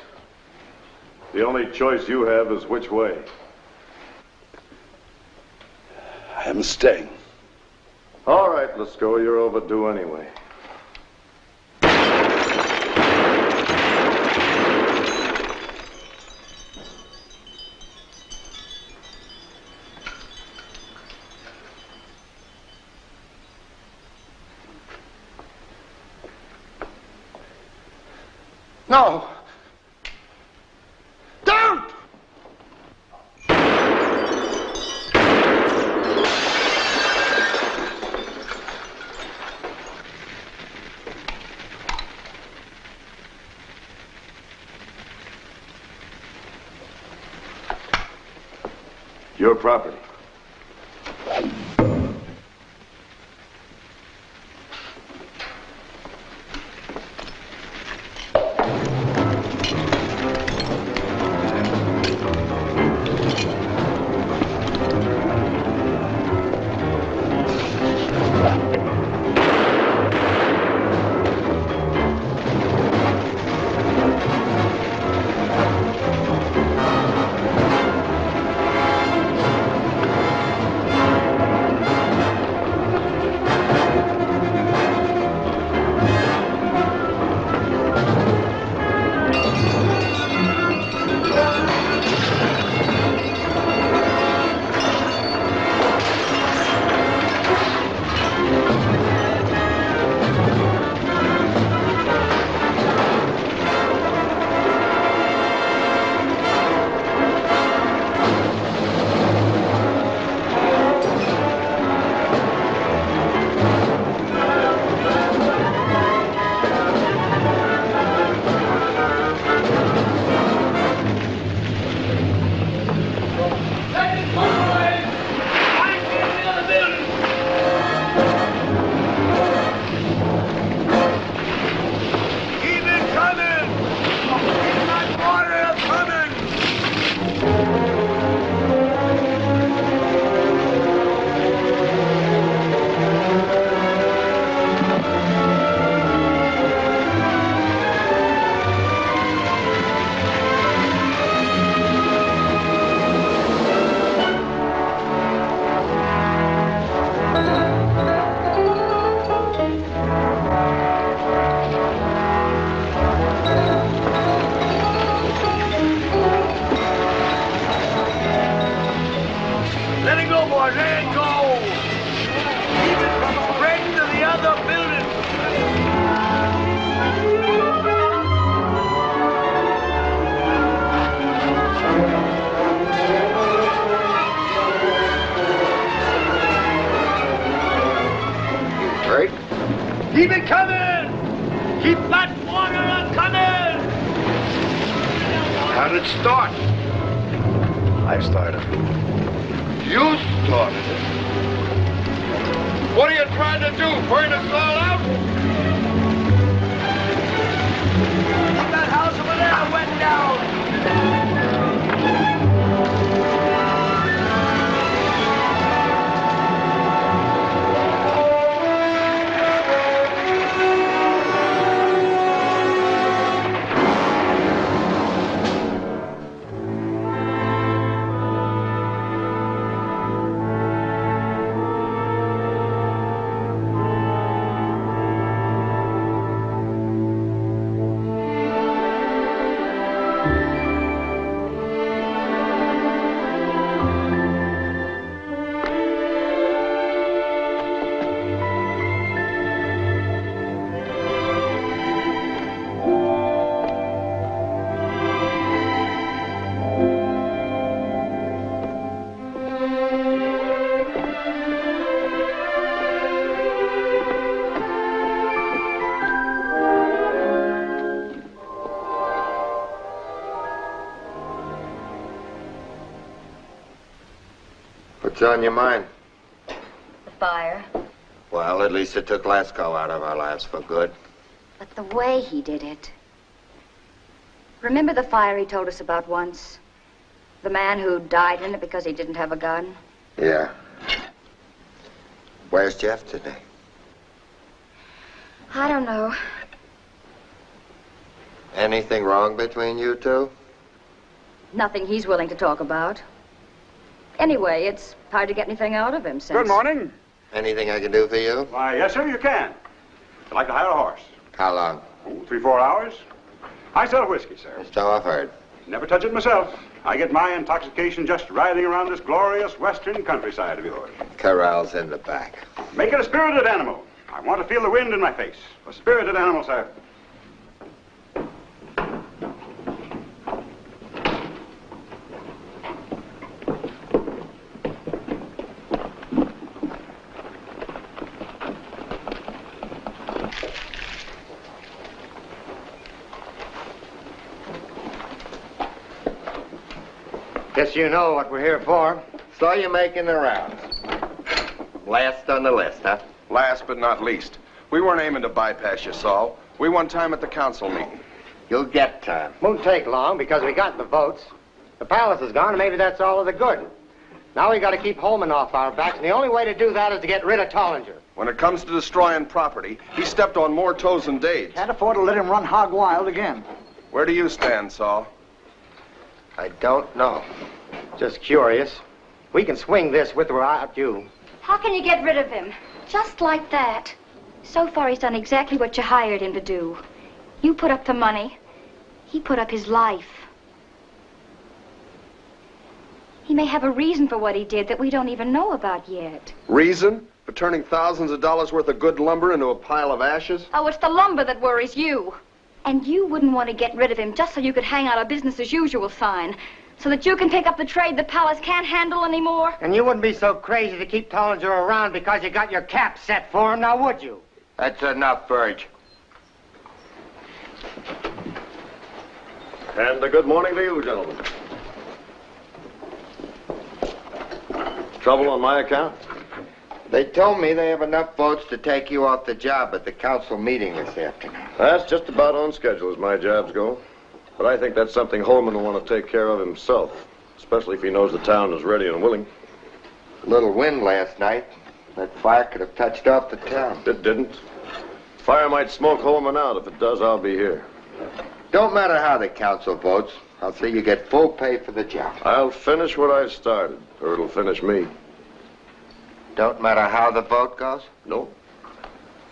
The only choice you have is which way. I am staying. All right, let's go. You're overdue anyway. No! Don't! Your property. On your mind? The fire. Well, at least it took Lasco out of our lives for good. But the way he did it. Remember the fire he told us about once? The man who died in it because he didn't have a gun? Yeah. Where's Jeff today? I don't know. Anything wrong between you two? Nothing he's willing to talk about. Anyway, it's hard to get anything out of him since. Good morning. Anything I can do for you? Why, yes, sir, you can. I'd like to hire a horse. How long? Oh, three, four hours. I sell whiskey, sir. So I've heard. Never touch it myself. I get my intoxication just riding around this glorious western countryside of yours. Corral's in the back. Make it a spirited animal. I want to feel the wind in my face. A spirited animal, sir. You know what we're here for. Saw you making the rounds. Last on the list, huh? Last but not least, we weren't aiming to bypass you, Saul. We want time at the council meeting. You'll get time. Won't take long because we got the votes. The palace is gone, and maybe that's all of the good. Now we got to keep Holman off our backs, and the only way to do that is to get rid of Tollinger. When it comes to destroying property, he stepped on more toes than Dade. Can't afford to let him run hog wild again. Where do you stand, Saul? I don't know. Just curious. We can swing this with or without you. How can you get rid of him? Just like that. So far, he's done exactly what you hired him to do. You put up the money. He put up his life. He may have a reason for what he did that we don't even know about yet. Reason? For turning thousands of dollars worth of good lumber into a pile of ashes? Oh, it's the lumber that worries you. And you wouldn't want to get rid of him just so you could hang out a business as usual sign. So that you can pick up the trade the palace can't handle anymore. And you wouldn't be so crazy to keep Tollinger around because you got your cap set for him, now would you? That's enough, Burge. And a good morning to you, gentlemen. Trouble on my account? They told me they have enough votes to take you off the job at the council meeting this afternoon. That's just about on schedule as my jobs go. But I think that's something Holman will want to take care of himself, especially if he knows the town is ready and willing. Little wind last night. That fire could have touched off the town. It didn't. Fire might smoke Holman out. If it does, I'll be here. Don't matter how the council votes. I'll see you get full pay for the job. I'll finish what I started, or it'll finish me. Don't matter how the vote goes? No.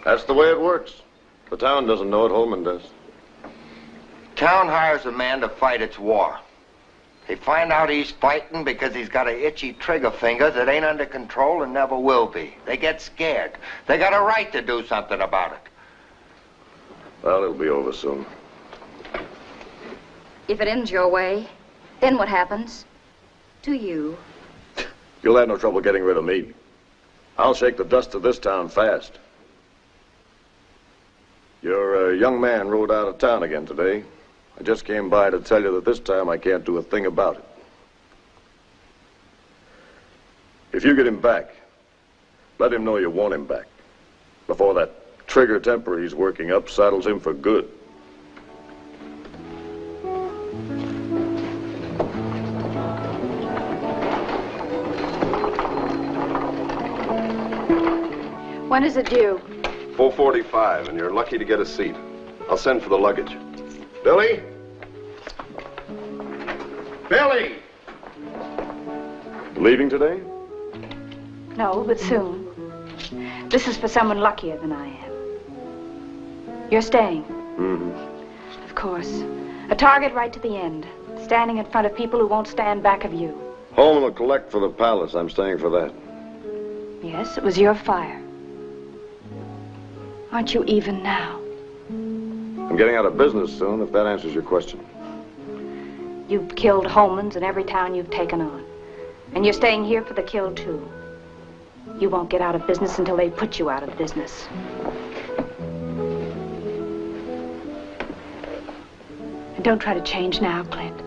That's the way it works. The town doesn't know it, Holman does. Town hires a man to fight its war. They find out he's fighting because he's got a itchy trigger finger that ain't under control and never will be. They get scared. They got a right to do something about it. Well, it'll be over soon. If it ends your way, then what happens? To you. You'll have no trouble getting rid of me. I'll shake the dust of this town fast. Your uh, young man rode out of town again today. I just came by to tell you that this time I can't do a thing about it. If you get him back, let him know you want him back. Before that trigger temper he's working up saddles him for good. When is it due? 445, and you're lucky to get a seat. I'll send for the luggage. Billy? Billy! Leaving today? No, but soon. This is for someone luckier than I am. You're staying, Mm-hmm. of course. A target right to the end. Standing in front of people who won't stand back of you. Holman will collect for the palace. I'm staying for that. Yes, it was your fire. Aren't you even now? I'm getting out of business soon, if that answers your question. You've killed Holmans in every town you've taken on. And you're staying here for the kill, too. You won't get out of business until they put you out of business. And don't try to change now, Clint.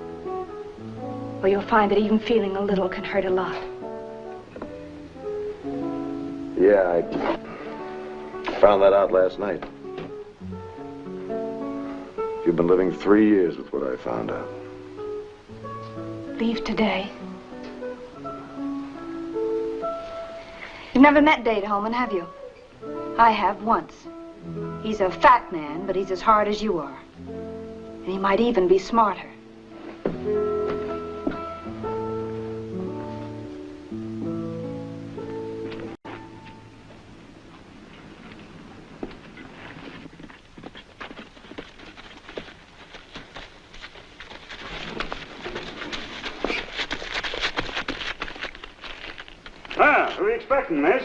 Or you'll find that even feeling a little can hurt a lot. Yeah, I found that out last night. You've been living three years with what I found out. Leave today. You've never met Dade Holman, have you? I have once. He's a fat man, but he's as hard as you are. And he might even be smarter. Expecting, miss?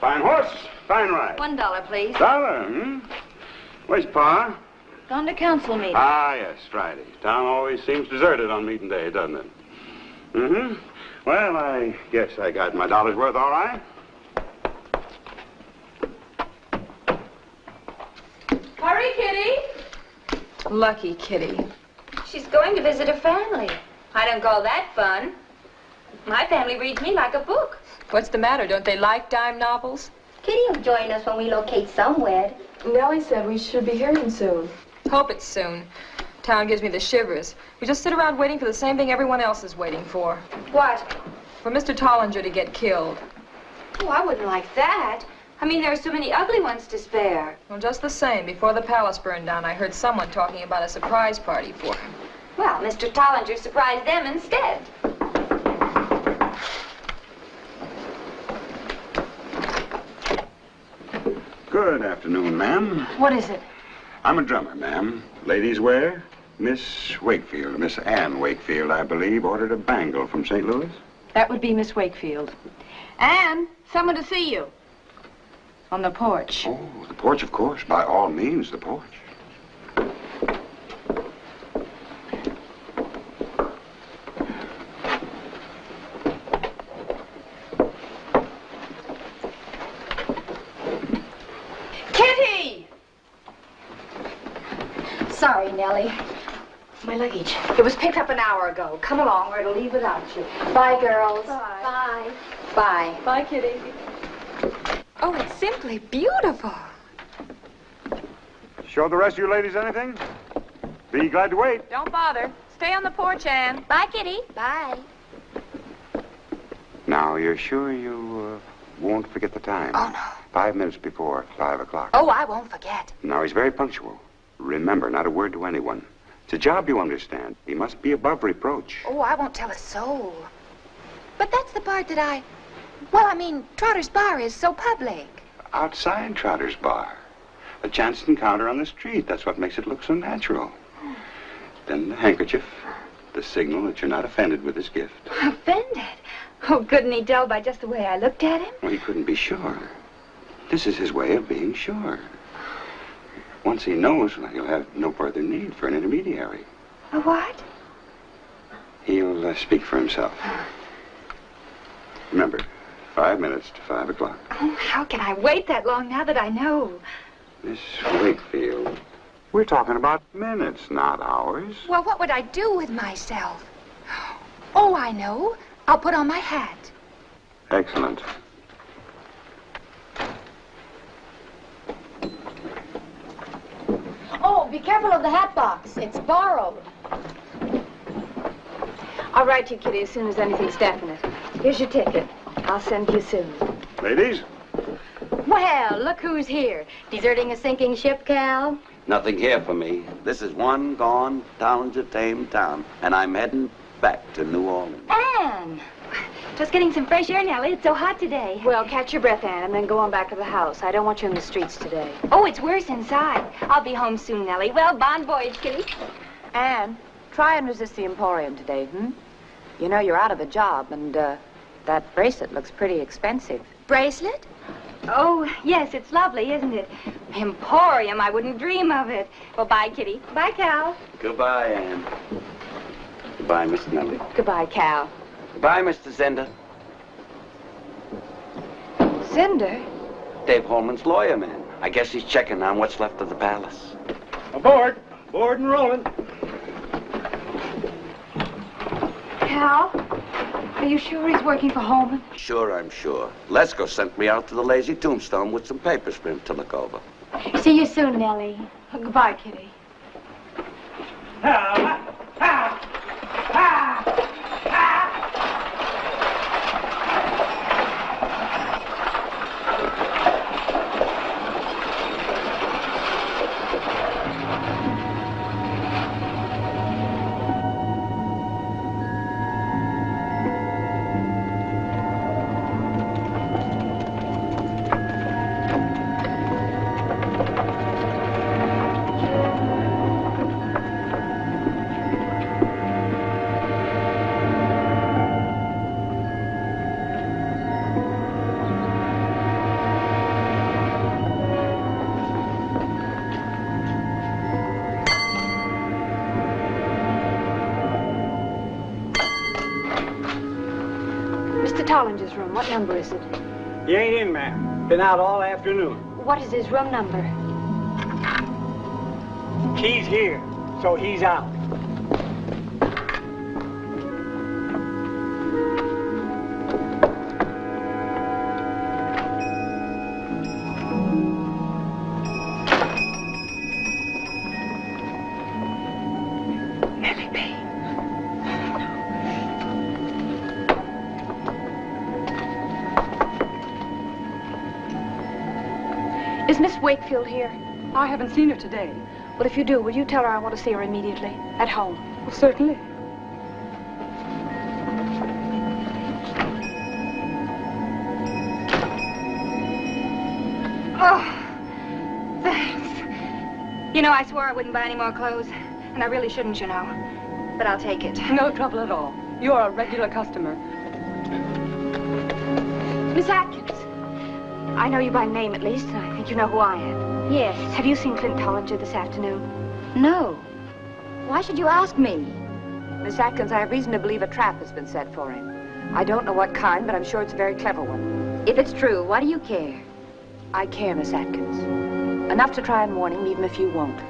Fine horse, fine ride. One dollar, please. Dollar, hmm? Where's Pa? Gone to council meeting. Ah, yes, Friday. Town always seems deserted on meeting day, doesn't it? Mm-hmm. Well, I guess I got my dollar's worth all right. Hurry, Kitty. Lucky Kitty. She's going to visit her family. I don't call that fun. My family reads me like a book. What's the matter? Don't they like dime novels? Kitty will join us when we locate somewhere. Nellie said we should be hearing soon. Hope it's soon. Town gives me the shivers. We just sit around waiting for the same thing everyone else is waiting for. What? For Mr. Tollinger to get killed. Oh, I wouldn't like that. I mean, there are so many ugly ones to spare. Well, just the same, before the palace burned down, I heard someone talking about a surprise party for him. Well, Mr. Tollinger surprised them instead. Good afternoon, ma'am. What is it? I'm a drummer, ma'am. Ladies wear? Miss Wakefield, Miss Ann Wakefield, I believe, ordered a bangle from St. Louis. That would be Miss Wakefield. Anne, someone to see you. On the porch. Oh, the porch, of course. By all means, the porch. Kitty! Sorry, Nellie. My luggage. It was picked up an hour ago. Come along or it'll leave without you. Bye, girls. Bye. Bye. Bye, Bye, Kitty. Oh, it's simply beautiful. Show the rest of you ladies anything? Be glad to wait. Don't bother. Stay on the porch, Anne. Bye, Kitty. Bye. Now, you're sure you uh, won't forget the time? Oh, no. Five minutes before five o'clock. Oh, I won't forget. Now, he's very punctual. Remember, not a word to anyone. It's a job, you understand. He must be above reproach. Oh, I won't tell a soul. But that's the part that I... Well, I mean, Trotter's Bar is so public. Outside Trotter's Bar. A chance encounter on the street. That's what makes it look so natural. Then the handkerchief. The signal that you're not offended with his gift. Offended? Oh, couldn't he tell by just the way I looked at him? Well, he couldn't be sure. This is his way of being sure. Once he knows, he'll have no further need for an intermediary. A what? He'll uh, speak for himself. Remember, five minutes to five o'clock. Oh, how can I wait that long now that I know? Miss Wakefield, we're talking about minutes, not hours. Well, what would I do with myself? Oh, I know. I'll put on my hat. Excellent. Oh, be careful of the hat box. It's borrowed. I'll write to you, Kitty, as soon as anything's definite. Here's your ticket. I'll send you soon. Ladies? Well, look who's here. Deserting a sinking ship, Cal? Nothing here for me. This is one gone, Townsend tame town, and I'm heading back to New Orleans. Anne! Just getting some fresh air, Nellie. It's so hot today. Well, catch your breath, Anne, and then go on back to the house. I don't want you in the streets today. Oh, it's worse inside. I'll be home soon, Nellie. Well, bon voyage, Kitty. Anne, try and resist the Emporium today, hmm? You know you're out of a job, and uh, that bracelet looks pretty expensive. Bracelet? Oh, yes, it's lovely, isn't it? Emporium, I wouldn't dream of it. Well, bye, Kitty. Bye, Cal. Goodbye, Anne. Goodbye, Miss Nellie. Goodbye, Cal. Goodbye, Mr. Zender. Zender? Dade Holman's lawyer man. I guess he's checking on what's left of the palace. Aboard. Board and rolling. Cal? Are you sure he's working for Holman? Sure, I'm sure. Lesko sent me out to the Lazy Tombstone with some papers for him to look over. See you soon, Nellie. Goodbye, Kitty. Mr. Tollinger's room. What number is it? He ain't in, ma'am. Been out all afternoon. What is his room number? Key's here, so he's out. Here? I haven't seen her today. Well, if you do, will you tell her I want to see her immediately? At home. Well, certainly. Oh, thanks. You know, I swore I wouldn't buy any more clothes. And I really shouldn't, you know. But I'll take it. No trouble at all. You're a regular customer. Miss Atkins. I know you by name, at least, and I think you know who I am. Yes. Have you seen Clint Tollinger this afternoon? No. Why should you ask me? Miss Atkins, I have reason to believe a trap has been set for him. I don't know what kind, but I'm sure it's a very clever one. If it's true, why do you care? I care, Miss Atkins. Enough to try and warn him, even if you won't.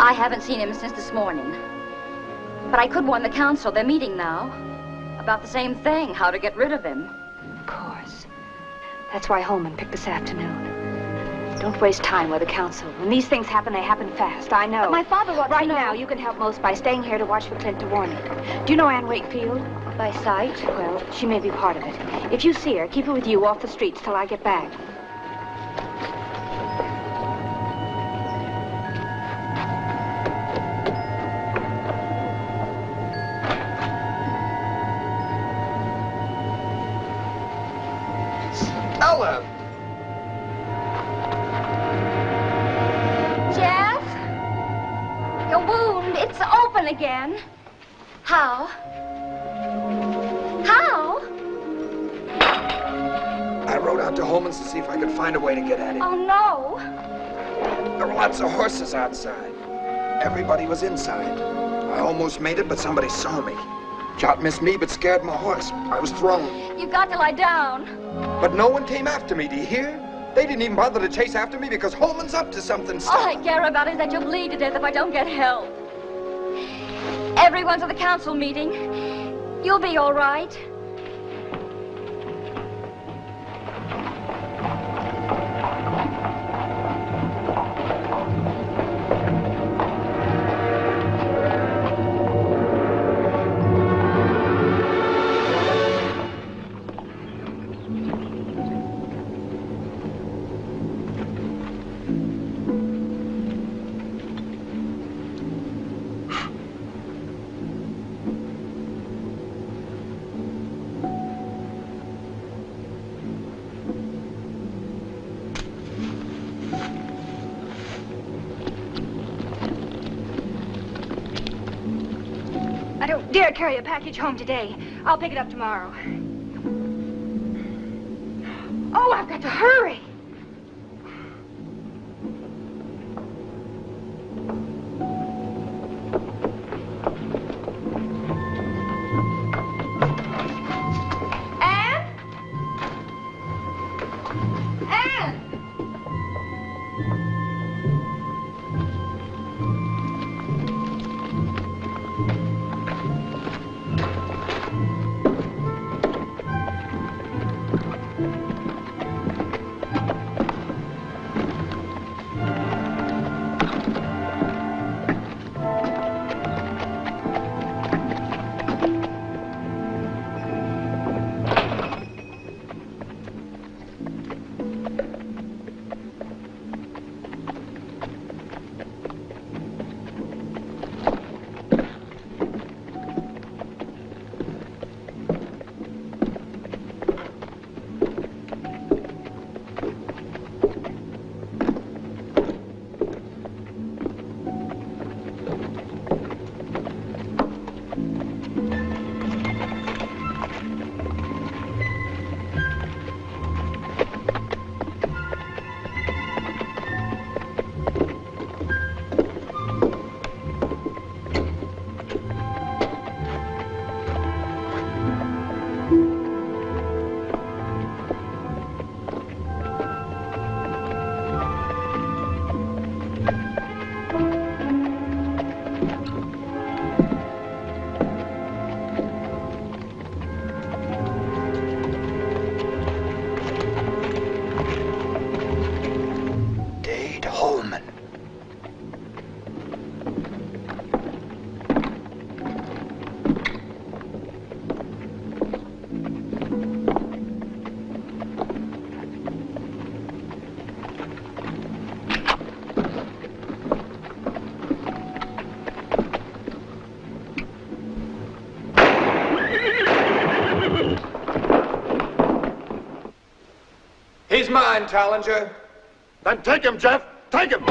I haven't seen him since this morning. But I could warn the council. They're meeting now. About the same thing, how to get rid of him. Of course. That's why Holman picked this afternoon. Don't waste time with the council. When these things happen, they happen fast. I know. But my father wants Right to know. now, you can help most by staying here to watch for Clint to warn him. Do you know Anne Wakefield? By sight? Well, she may be part of it. If you see her, keep her with you off the streets till I get back. How? How? I rode out to Holman's to see if I could find a way to get at him. Oh, no. There were lots of horses outside. Everybody was inside. I almost made it, but somebody saw me. Shot missed me, but scared my horse. I was thrown. You've got to lie down. But no one came after me, do you hear? They didn't even bother to chase after me because Holman's up to something. All I care about is that you'll bleed to death if I don't get help. Everyone's at the council meeting. You'll be all right. Carry a package home today. I'll pick it up tomorrow. Mine, Tollinger. Then take him, Jeff. Take him. I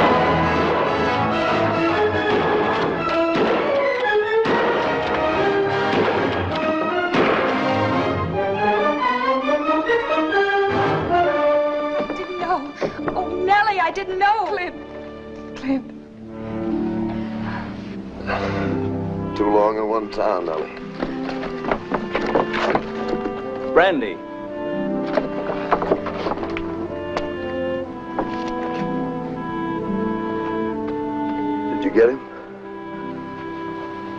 didn't know. Oh, Nellie, I didn't know. Clint. Clint. Too long in one town, Nellie. Brandy.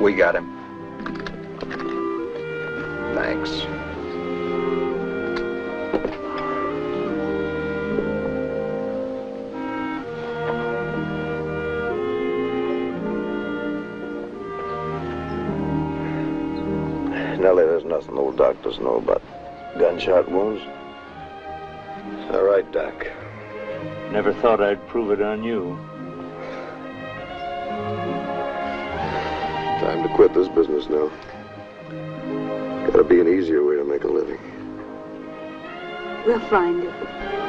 We got him. Thanks. Nellie, there's nothing old doctors know about gunshot wounds. All right, Doc. Never thought I'd prove it on you. This business now. Gotta be an easier way to make a living. We'll find it.